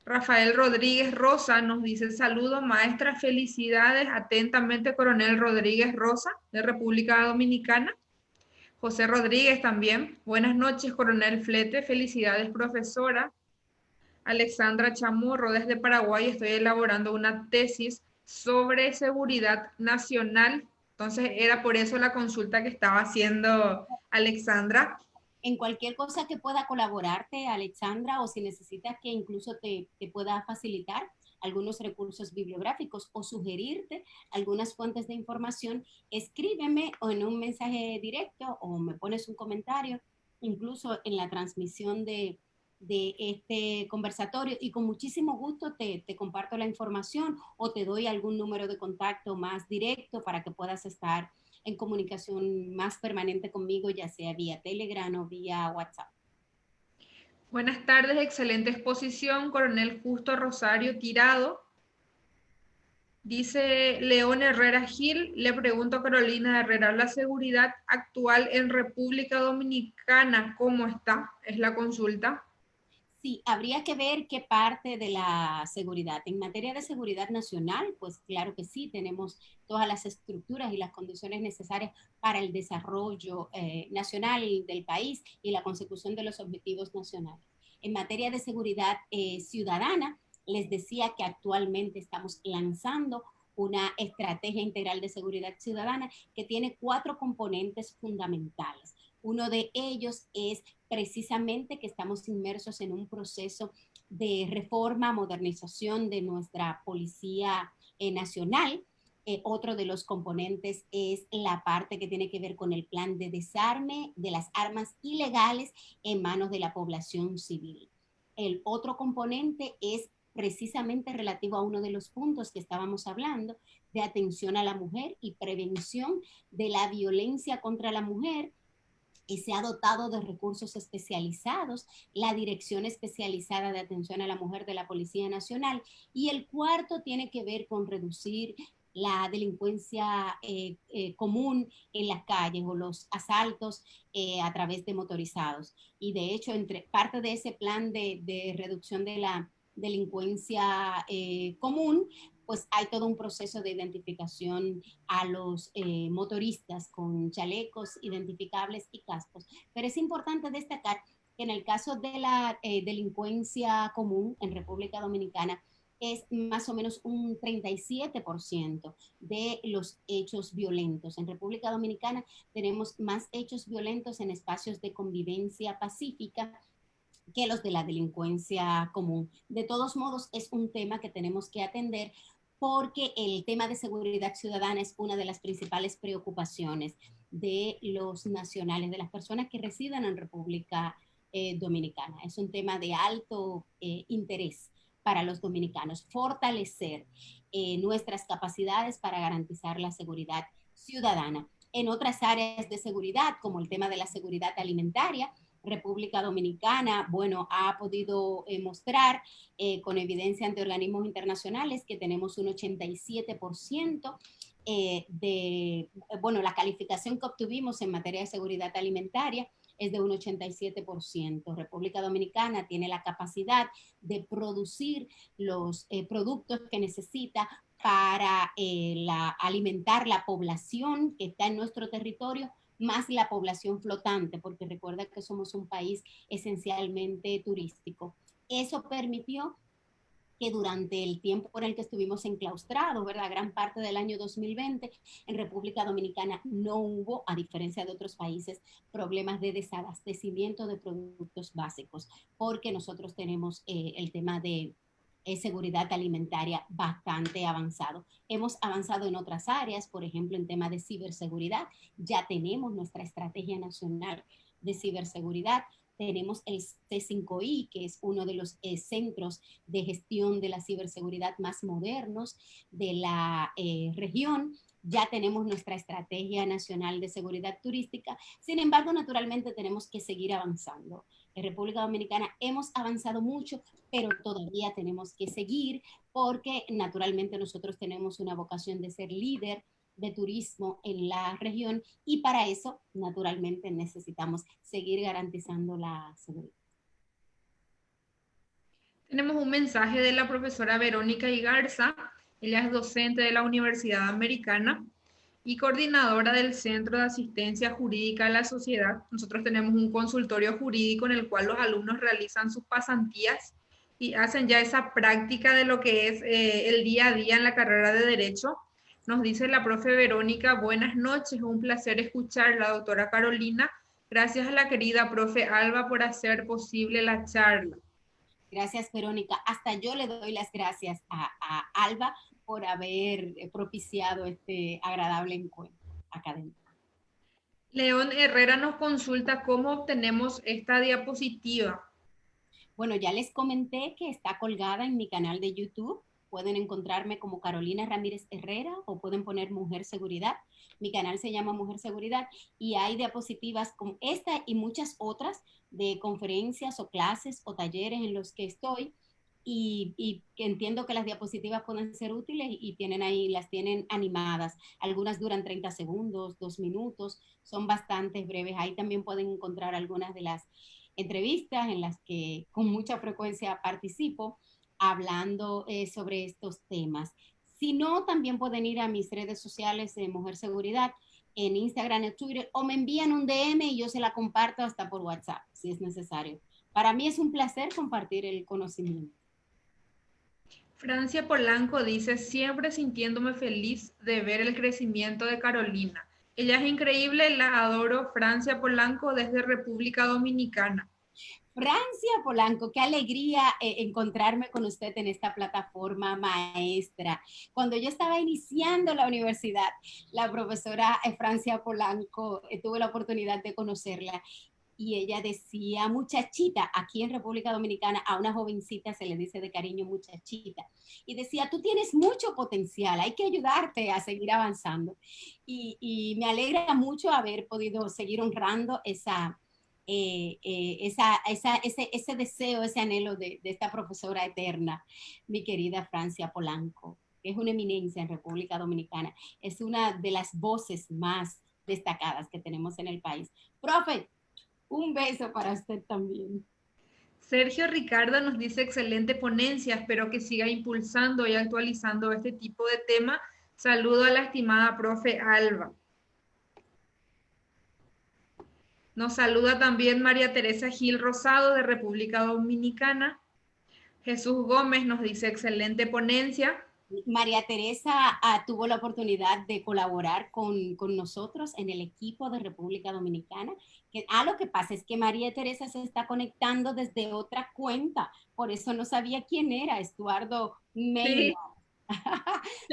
Speaker 1: Rafael Rodríguez Rosa nos dice, saludo maestra, felicidades, atentamente Coronel Rodríguez Rosa, de República Dominicana. José Rodríguez también, buenas noches, Coronel Flete, felicidades, profesora. Alexandra Chamorro desde Paraguay, estoy elaborando una tesis sobre seguridad nacional. Entonces era por eso la consulta que estaba haciendo Alexandra.
Speaker 2: En cualquier cosa que pueda colaborarte, Alexandra, o si necesitas que incluso te, te pueda facilitar algunos recursos bibliográficos o sugerirte algunas fuentes de información, escríbeme o en un mensaje directo o me pones un comentario, incluso en la transmisión de, de este conversatorio. Y con muchísimo gusto te, comparto la información o te doy algún número de contacto más directo para que puedas estar en comunicación más permanente conmigo, ya sea vía Telegram o vía WhatsApp.
Speaker 1: Buenas tardes, excelente exposición, Coronel Justo Rosario Tirado. Dice León Herrera Gil, le pregunto a Carolina Herrera, ¿la seguridad actual en República Dominicana cómo está? Es la consulta.
Speaker 2: Sí, habría que ver qué parte de la seguridad. En materia de seguridad nacional, pues claro que sí, tenemos todas las estructuras y las condiciones necesarias para el desarrollo eh, nacional del país y la consecución de los objetivos nacionales. En materia de seguridad eh, ciudadana, les decía que actualmente estamos lanzando una estrategia integral de seguridad ciudadana que tiene cuatro componentes fundamentales. Uno de ellos es precisamente que estamos inmersos en un proceso de reforma, modernización de nuestra Policía eh, Nacional. Eh, otro de los componentes es la parte que tiene que ver con el plan de desarme de las armas ilegales en manos de la población civil. El otro componente es precisamente relativo a uno de los puntos que estábamos hablando, de atención a la mujer y prevención de la violencia contra la mujer y se ha dotado de recursos especializados, la Dirección Especializada de Atención a la Mujer de la Policía Nacional. Y el cuarto tiene que ver con reducir la delincuencia eh, eh, común en las calles o los asaltos eh, a través de motorizados. Y de hecho, entre parte de ese plan de, de reducción de la delincuencia común, pues hay todo un proceso de identificación a los eh, motoristas con chalecos identificables y cascos. Pero es importante destacar que en el caso de la eh, delincuencia común en República Dominicana, es más o menos un 37% de los hechos violentos. En República Dominicana tenemos más hechos violentos en espacios de convivencia pacífica que los de la delincuencia común. De todos modos, es un tema que tenemos que atender porque el tema de seguridad ciudadana es una de las principales preocupaciones de los nacionales, de las personas que residen en República eh, Dominicana. Es un tema de alto eh, interés para los dominicanos, fortalecer eh, nuestras capacidades para garantizar la seguridad ciudadana. En otras áreas de seguridad, como el tema de la seguridad alimentaria, República Dominicana, bueno, ha podido eh, mostrar eh, con evidencia ante organismos internacionales que tenemos un 87% eh, de, bueno, la calificación que obtuvimos en materia de seguridad alimentaria es de un 87%. República Dominicana tiene la capacidad de producir los productos que necesita para alimentar la población que está en nuestro territorio más la población flotante, porque recuerda que somos un país esencialmente turístico. Eso permitió que durante el tiempo por el que estuvimos enclaustrados, ¿verdad? Gran parte del año 2020, en República Dominicana no hubo, a diferencia de otros países, problemas de desabastecimiento de productos básicos, porque nosotros tenemos eh, el tema de seguridad alimentaria bastante avanzado. Hemos avanzado en otras áreas, por ejemplo, en tema de ciberseguridad. Ya tenemos nuestra estrategia nacional de ciberseguridad. Tenemos el C5I, que es uno de los eh, centros de gestión de la ciberseguridad más modernos de la eh, región ya tenemos nuestra estrategia nacional de seguridad turística. Sin embargo, naturalmente tenemos que seguir avanzando. En República Dominicana hemos avanzado mucho, pero todavía tenemos que seguir porque naturalmente nosotros tenemos una vocación de ser líder de turismo en la región y para eso naturalmente necesitamos seguir garantizando la seguridad.
Speaker 1: Tenemos un mensaje de la profesora Verónica Igarza ella es docente de la Universidad Americana y coordinadora del Centro de Asistencia Jurídica a la Sociedad. Nosotros tenemos un consultorio jurídico en el cual los alumnos realizan sus pasantías y hacen ya esa práctica de lo que es eh, el día a día en la carrera de Derecho. Nos dice la profe Verónica, buenas noches, un placer escuchar la doctora Carolina. Gracias a la querida profe Alba por hacer posible la charla.
Speaker 2: Gracias, Verónica. Hasta yo le doy las gracias a, Alba por haber eh, propiciado este agradable encuentro académico.
Speaker 1: León Herrera nos consulta cómo obtenemos esta diapositiva.
Speaker 2: Bueno, ya les comenté que está colgada en mi canal de YouTube. Pueden encontrarme como Carolina Ramírez Herrera o pueden poner Mujer Seguridad. Mi canal se llama Mujer Seguridad y hay diapositivas como esta y muchas otras de conferencias o clases o talleres en los que estoy y, que entiendo que las diapositivas pueden ser útiles y tienen ahí, las tienen animadas. Algunas duran 30 segundos, dos minutos, son bastante breves. Ahí también pueden encontrar algunas de las entrevistas en las que con mucha frecuencia participo hablando eh, sobre estos temas. Si no, también pueden ir a mis redes sociales de Mujer Seguridad en Instagram, en Twitter, o me envían un DM y yo se la comparto hasta por WhatsApp, si es necesario. Para mí es un placer compartir el conocimiento.
Speaker 1: Francia Polanco dice, siempre sintiéndome feliz de ver el crecimiento de Carolina. Ella es increíble, la adoro, Francia Polanco desde República Dominicana.
Speaker 2: Francia Polanco, qué alegría eh, encontrarme con usted en esta plataforma maestra. Cuando yo estaba iniciando la universidad, la profesora eh, Francia Polanco, eh, tuve la oportunidad de conocerla y ella decía muchachita, aquí en República Dominicana a una jovencita se le dice de cariño muchachita, y decía, tú tienes mucho potencial, hay que ayudarte a seguir avanzando. Y, y me alegra mucho haber podido seguir honrando esa, eh, eh, esa, esa, ese, ese, deseo, ese anhelo de, de, esta profesora eterna, mi querida Francia Polanco, que es una eminencia en República Dominicana, es una de las voces más destacadas que tenemos en el país. Profe, un beso para usted también.
Speaker 1: Sergio Ricardo nos dice excelente ponencia, espero que siga impulsando y actualizando este tipo de tema. Saludo a la estimada profe Alba. Nos saluda también María Teresa Gil Rosado de República Dominicana. Jesús Gómez nos dice excelente ponencia.
Speaker 2: María Teresa ah, tuvo la oportunidad de colaborar con, con, nosotros en el equipo de República Dominicana. Que, ah, lo que pasa es que María Teresa se está conectando desde otra cuenta, por eso no sabía quién era, Estuardo María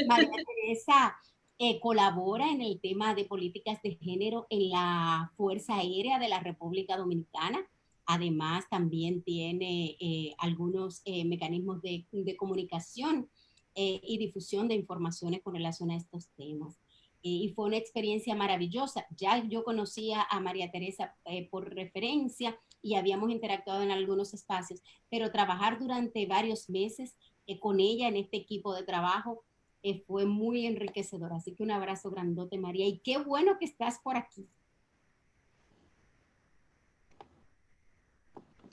Speaker 2: Teresa eh, colabora en el tema de políticas de género en la Fuerza Aérea de la República Dominicana. Además, también tiene eh, algunos eh, mecanismos de, de comunicación y difusión de informaciones con relación a estos temas. y fue una experiencia maravillosa. Ya yo conocía a María Teresa por referencia y habíamos interactuado en algunos espacios, pero trabajar durante varios meses con ella en este equipo de trabajo eh, fue muy enriquecedor. Así que un abrazo grandote, María, y qué bueno que estás por aquí.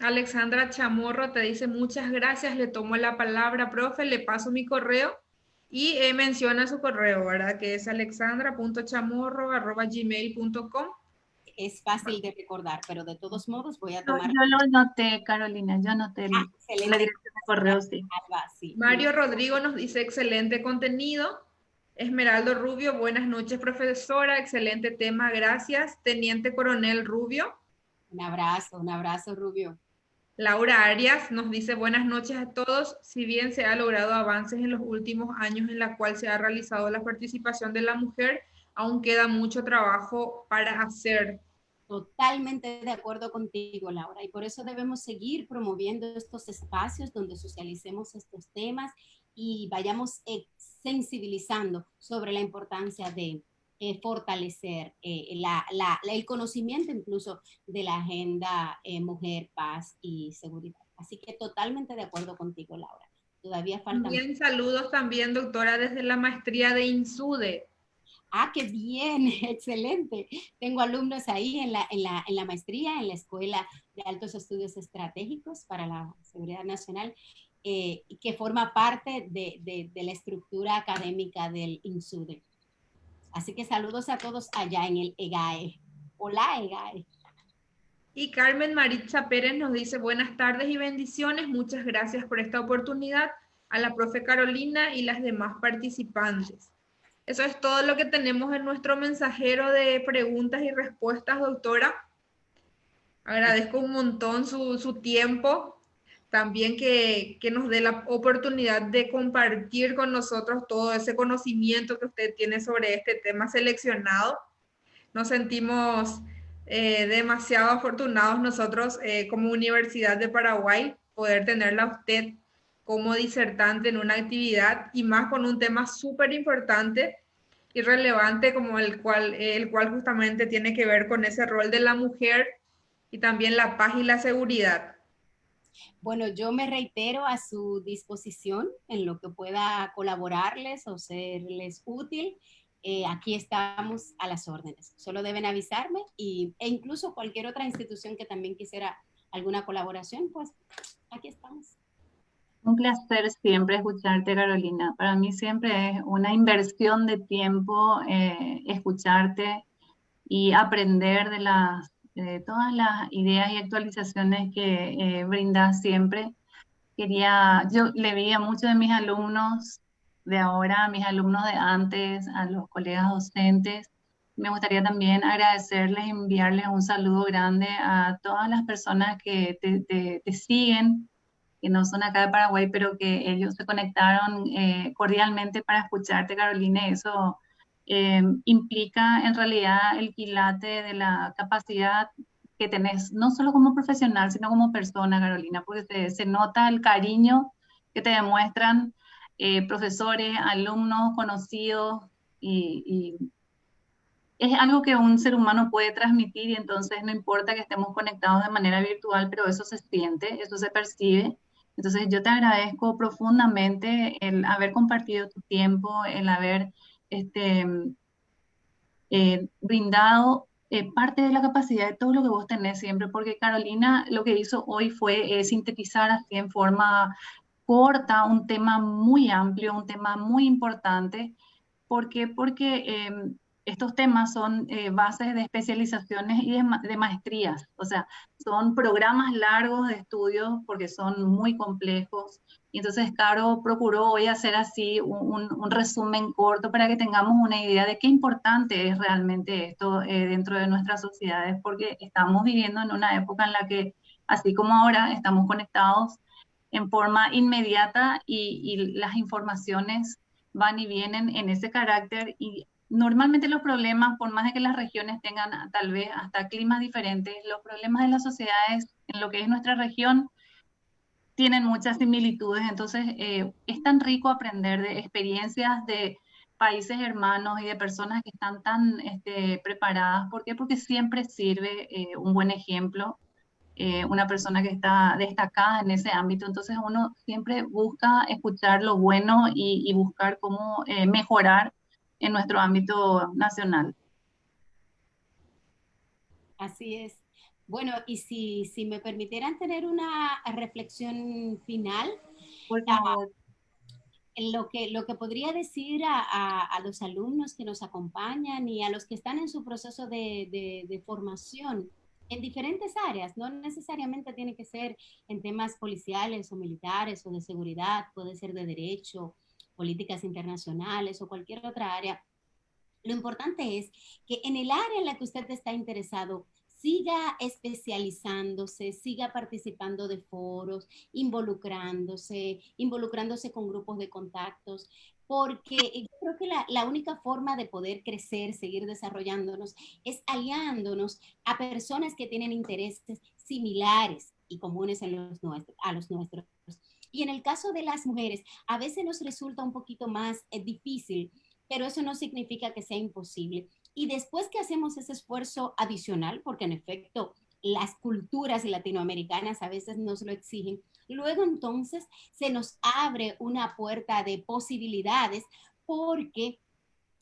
Speaker 1: Alexandra Chamorro te dice muchas gracias, le tomo la palabra, profe, le paso mi correo y eh, menciona su correo, ¿verdad? Que es alexandra.chamorro.gmail.com
Speaker 2: es fácil de recordar, pero de todos modos voy a tomar...
Speaker 3: Yo, lo noté, Carolina, yo noté ah, la dirección de correo, sí.
Speaker 1: Mario Rodrigo nos dice, excelente contenido. Esmeraldo Rubio, buenas noches, profesora, excelente tema, gracias. Teniente Coronel Rubio.
Speaker 2: Un abrazo, un abrazo, Rubio.
Speaker 1: Laura Arias nos dice buenas noches a todos. Si bien se ha logrado avances en los últimos años en la cual se ha realizado la participación de la mujer, aún queda mucho trabajo para hacer.
Speaker 2: Totalmente de acuerdo contigo, Laura, y por eso debemos seguir promoviendo estos espacios donde socialicemos estos temas y vayamos sensibilizando sobre la importancia de eh, fortalecer eh, el conocimiento incluso de la agenda eh, mujer, paz y seguridad. Así que totalmente de acuerdo contigo, Laura. Todavía falta.
Speaker 1: Bien, saludos también, doctora, desde la maestría de INSUDE.
Speaker 2: Ah, qué bien, excelente. Tengo alumnos ahí en la, en la, en la maestría, en la Escuela de Altos Estudios Estratégicos para la Seguridad Nacional, eh, que forma parte de, de, de, la estructura académica del INSUDE. Así que saludos a todos allá en el EGAE. Hola, EGAE.
Speaker 1: Y Carmen Maritza Pérez nos dice buenas tardes y bendiciones. Muchas gracias por esta oportunidad a la profe Carolina y las demás participantes. Eso es todo lo que tenemos en nuestro mensajero de preguntas y respuestas, doctora. Agradezco un montón su, su tiempo, también que, que, nos dé la oportunidad de compartir con nosotros todo ese conocimiento que usted tiene sobre este tema seleccionado. Nos sentimos eh, demasiado afortunados nosotros eh, como Universidad de Paraguay poder tenerla a usted como disertante en una actividad y más con un tema súper importante y relevante como el cual, el cual justamente tiene que ver con ese rol de la mujer y también la paz y la seguridad.
Speaker 2: Bueno, yo me reitero a su disposición en lo que pueda colaborarles o serles útil. Eh, aquí estamos a las órdenes. Solo deben avisarme y, e incluso cualquier otra institución que también quisiera alguna colaboración, pues aquí estamos.
Speaker 3: Un placer siempre escucharte, Carolina. Para mí siempre es una inversión de tiempo eh, escucharte y aprender de, las, todas las ideas y actualizaciones que eh, brindas siempre. Quería, yo le vi a muchos de mis alumnos de ahora, a mis alumnos de antes, a los colegas docentes. Me gustaría también agradecerles, enviarles un saludo grande a todas las personas que te, te siguen que no son acá de Paraguay, pero que ellos se conectaron eh, cordialmente para escucharte, Carolina. Eso eh, implica en realidad el quilate de la capacidad que tenés, no solo como profesional, sino como persona, Carolina, porque se, nota el cariño que te demuestran eh, profesores, alumnos, conocidos, y, y es algo que un ser humano puede transmitir y entonces no importa que estemos conectados de manera virtual, pero eso se siente, eso se percibe. Entonces yo te agradezco profundamente el haber compartido tu tiempo, el haber este, eh, brindado eh, parte de la capacidad de todo lo que vos tenés siempre, porque Carolina lo que hizo hoy fue eh, sintetizar así en forma corta un tema muy amplio, un tema muy importante. ¿Por qué? Porque estos temas son eh, bases de especializaciones y de, maestrías, o sea, son programas largos de estudios porque son muy complejos. Y entonces Caro procuró hoy hacer así un, resumen corto para que tengamos una idea de qué importante es realmente esto eh, dentro de nuestras sociedades, porque estamos viviendo en una época en la que, así como ahora, estamos conectados en forma inmediata y, y las informaciones van y vienen en ese carácter. Y Normalmente los problemas, por más de que las regiones tengan tal vez hasta climas diferentes, los problemas de las sociedades en lo que es nuestra región tienen muchas similitudes. Entonces, eh, es tan rico aprender de experiencias de países hermanos y de personas que están tan este, preparadas. ¿Por qué? Porque siempre sirve eh, un buen ejemplo, eh, una persona que está destacada en ese ámbito. Entonces, uno siempre busca escuchar lo bueno y, y buscar cómo mejorar en nuestro ámbito nacional.
Speaker 2: Así es. Bueno, y si, si me permitieran tener una reflexión final, Por favor. lo, que, lo que podría decir a, a, los alumnos que nos acompañan y a los que están en su proceso de, de, de formación en diferentes áreas, no necesariamente tiene que ser en temas policiales o militares o de seguridad, puede ser de derecho, políticas internacionales o cualquier otra área, lo importante es que en el área en la que usted está interesado, siga especializándose, siga participando de foros, involucrándose, involucrándose con grupos de contactos, porque yo creo que la, única forma de poder crecer, seguir desarrollándonos, es aliándonos a personas que tienen intereses similares y comunes a los nuestros. Y en el caso de las mujeres, a veces nos resulta un poquito más eh, difícil, pero eso no significa que sea imposible. Y después que hacemos ese esfuerzo adicional, porque en efecto las culturas latinoamericanas a veces nos lo exigen, luego entonces se nos abre una puerta de posibilidades porque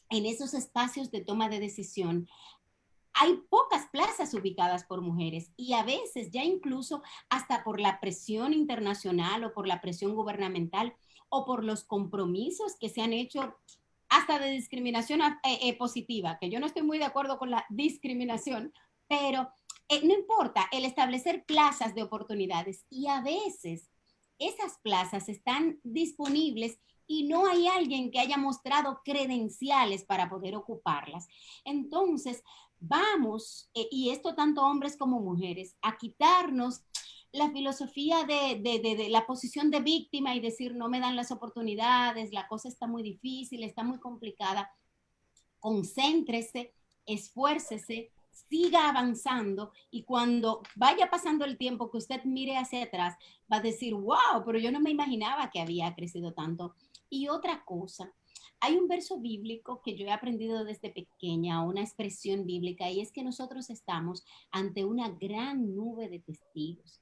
Speaker 2: en esos espacios de toma de decisión hay pocas plazas ubicadas por mujeres y a veces ya incluso hasta por la presión internacional o por la presión gubernamental o por los compromisos que se han hecho hasta de discriminación eh, eh, positiva, que yo no estoy muy de acuerdo con la discriminación, pero eh, no importa el establecer plazas de oportunidades y a veces esas plazas están disponibles y no hay alguien que haya mostrado credenciales para poder ocuparlas. Entonces, vamos, y esto tanto hombres como mujeres, a quitarnos la filosofía de, la posición de víctima y decir no me dan las oportunidades, la cosa está muy difícil, está muy complicada. Concéntrese, esfuércese, siga avanzando y cuando vaya pasando el tiempo que usted mire hacia atrás, va a decir, wow, pero yo no me imaginaba que había crecido tanto. Y otra cosa, hay un verso bíblico que yo he aprendido desde pequeña, una expresión bíblica, y es que nosotros estamos ante una gran nube de testigos.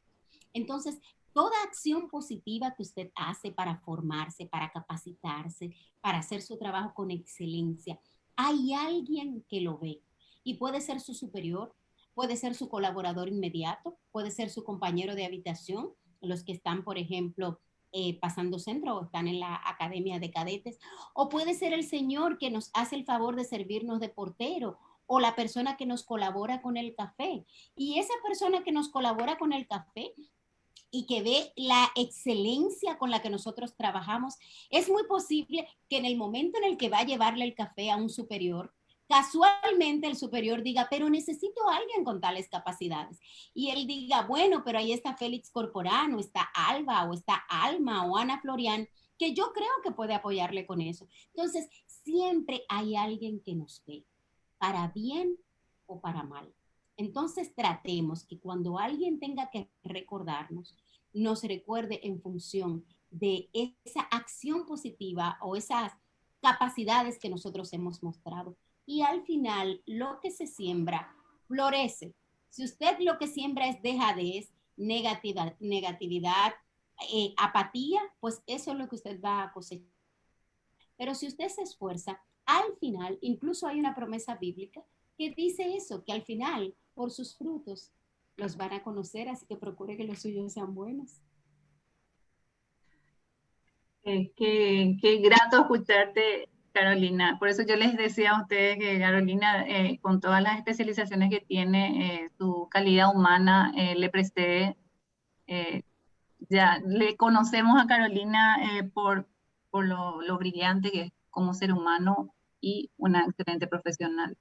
Speaker 2: Entonces, toda acción positiva que usted hace para formarse, para capacitarse, para hacer su trabajo con excelencia, hay alguien que lo ve y puede ser su superior, puede ser su colaborador inmediato, puede ser su compañero de habitación, los que están, por ejemplo, eh, pasando centro o están en la academia de cadetes, o puede ser el señor que nos hace el favor de servirnos de portero o la persona que nos colabora con el café. Y esa persona que nos colabora con el café y que ve la excelencia con la que nosotros trabajamos, es muy posible que en el momento en el que va a llevarle el café a un superior, casualmente el superior diga, pero necesito a alguien con tales capacidades. Y él diga, bueno, pero ahí está Félix Corporano, está Alba o está Alma o Ana Florian, que yo creo que puede apoyarle con eso. Entonces, siempre hay alguien que nos ve, para bien o para mal. Entonces, tratemos que cuando alguien tenga que recordarnos, nos recuerde en función de esa acción positiva o esas capacidades que nosotros hemos mostrado y al final lo que se siembra florece. Si usted lo que siembra es dejadez, negatividad, negatividad eh, apatía, pues eso es lo que usted va a cosechar. Pero si usted se esfuerza, al final, incluso hay una promesa bíblica que dice eso, que al final, por sus frutos, los van a conocer, así que procure que los suyos sean buenos.
Speaker 3: qué, qué grato escucharte Carolina. Por eso yo les decía a ustedes que Carolina, eh, con todas las especializaciones que tiene, eh, su calidad humana, eh, le presté, ya le conocemos a Carolina por, por lo, lo, brillante que es como ser humano y una excelente profesional.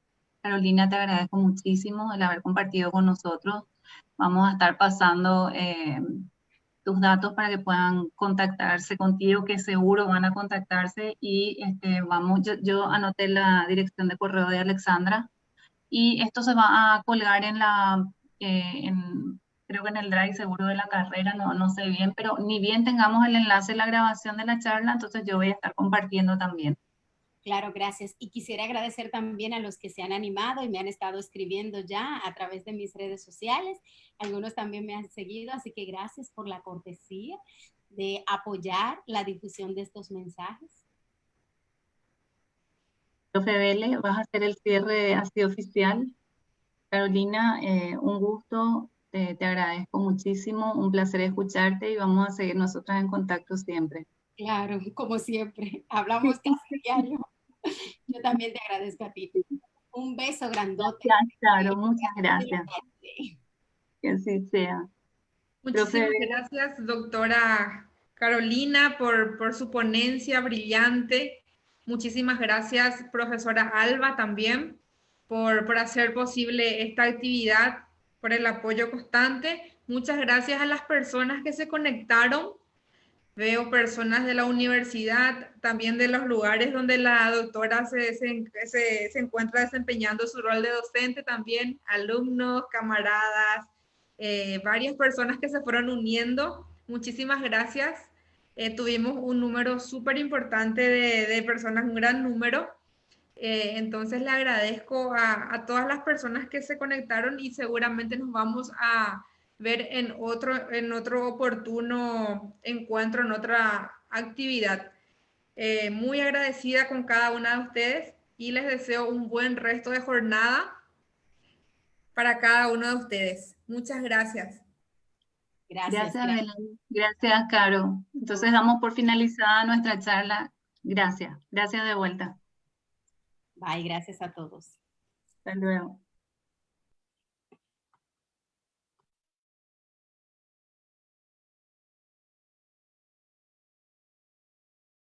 Speaker 3: Carolina, te agradezco muchísimo el haber compartido con nosotros. Vamos a estar pasando tus datos para que puedan contactarse contigo, que seguro van a contactarse y este, vamos, yo, anoté la dirección de correo de Alexandra y esto se va a colgar en la, eh, creo que en el drive seguro de la carrera, no, no sé bien, pero ni bien tengamos el enlace de la grabación de la charla, entonces yo voy a estar compartiendo también.
Speaker 2: Claro, gracias. Y quisiera agradecer también a los que se han animado y me han estado escribiendo ya a través de mis redes sociales. Algunos también me han seguido, así que gracias por la cortesía de apoyar la difusión de estos mensajes.
Speaker 3: Profe Vélez, vas a hacer el cierre así oficial. Carolina, eh, un gusto, te, agradezco muchísimo, un placer escucharte y vamos a seguir nosotras en contacto siempre.
Speaker 2: Claro, como siempre, hablamos casi diario. Yo también te agradezco a ti. Un beso grandote.
Speaker 3: Claro, muchas gracias. Que así sea.
Speaker 1: Muchísimas gracias, doctora Carolina, por, por su ponencia brillante. Muchísimas gracias, profesora Alba, también, por, por hacer posible esta actividad, por el apoyo constante. Muchas gracias a las personas que se conectaron Veo personas de la universidad, también de los lugares donde la doctora se, se, se, encuentra desempeñando su rol de docente, también alumnos, camaradas, eh, varias personas que se fueron uniendo. Muchísimas gracias. Eh, tuvimos un número súper importante de, de, personas, un gran número. Eh, entonces le agradezco a, a todas las personas que se conectaron y seguramente nos vamos a ver en otro, en otro oportuno encuentro, en otra actividad. Eh, muy agradecida con cada una de ustedes y les deseo un buen resto de jornada para cada uno de ustedes. Muchas gracias.
Speaker 3: Gracias, gracias, gracias Caro. Entonces damos por finalizada nuestra charla. Gracias, gracias de vuelta.
Speaker 2: Bye, gracias a todos.
Speaker 3: Hasta luego.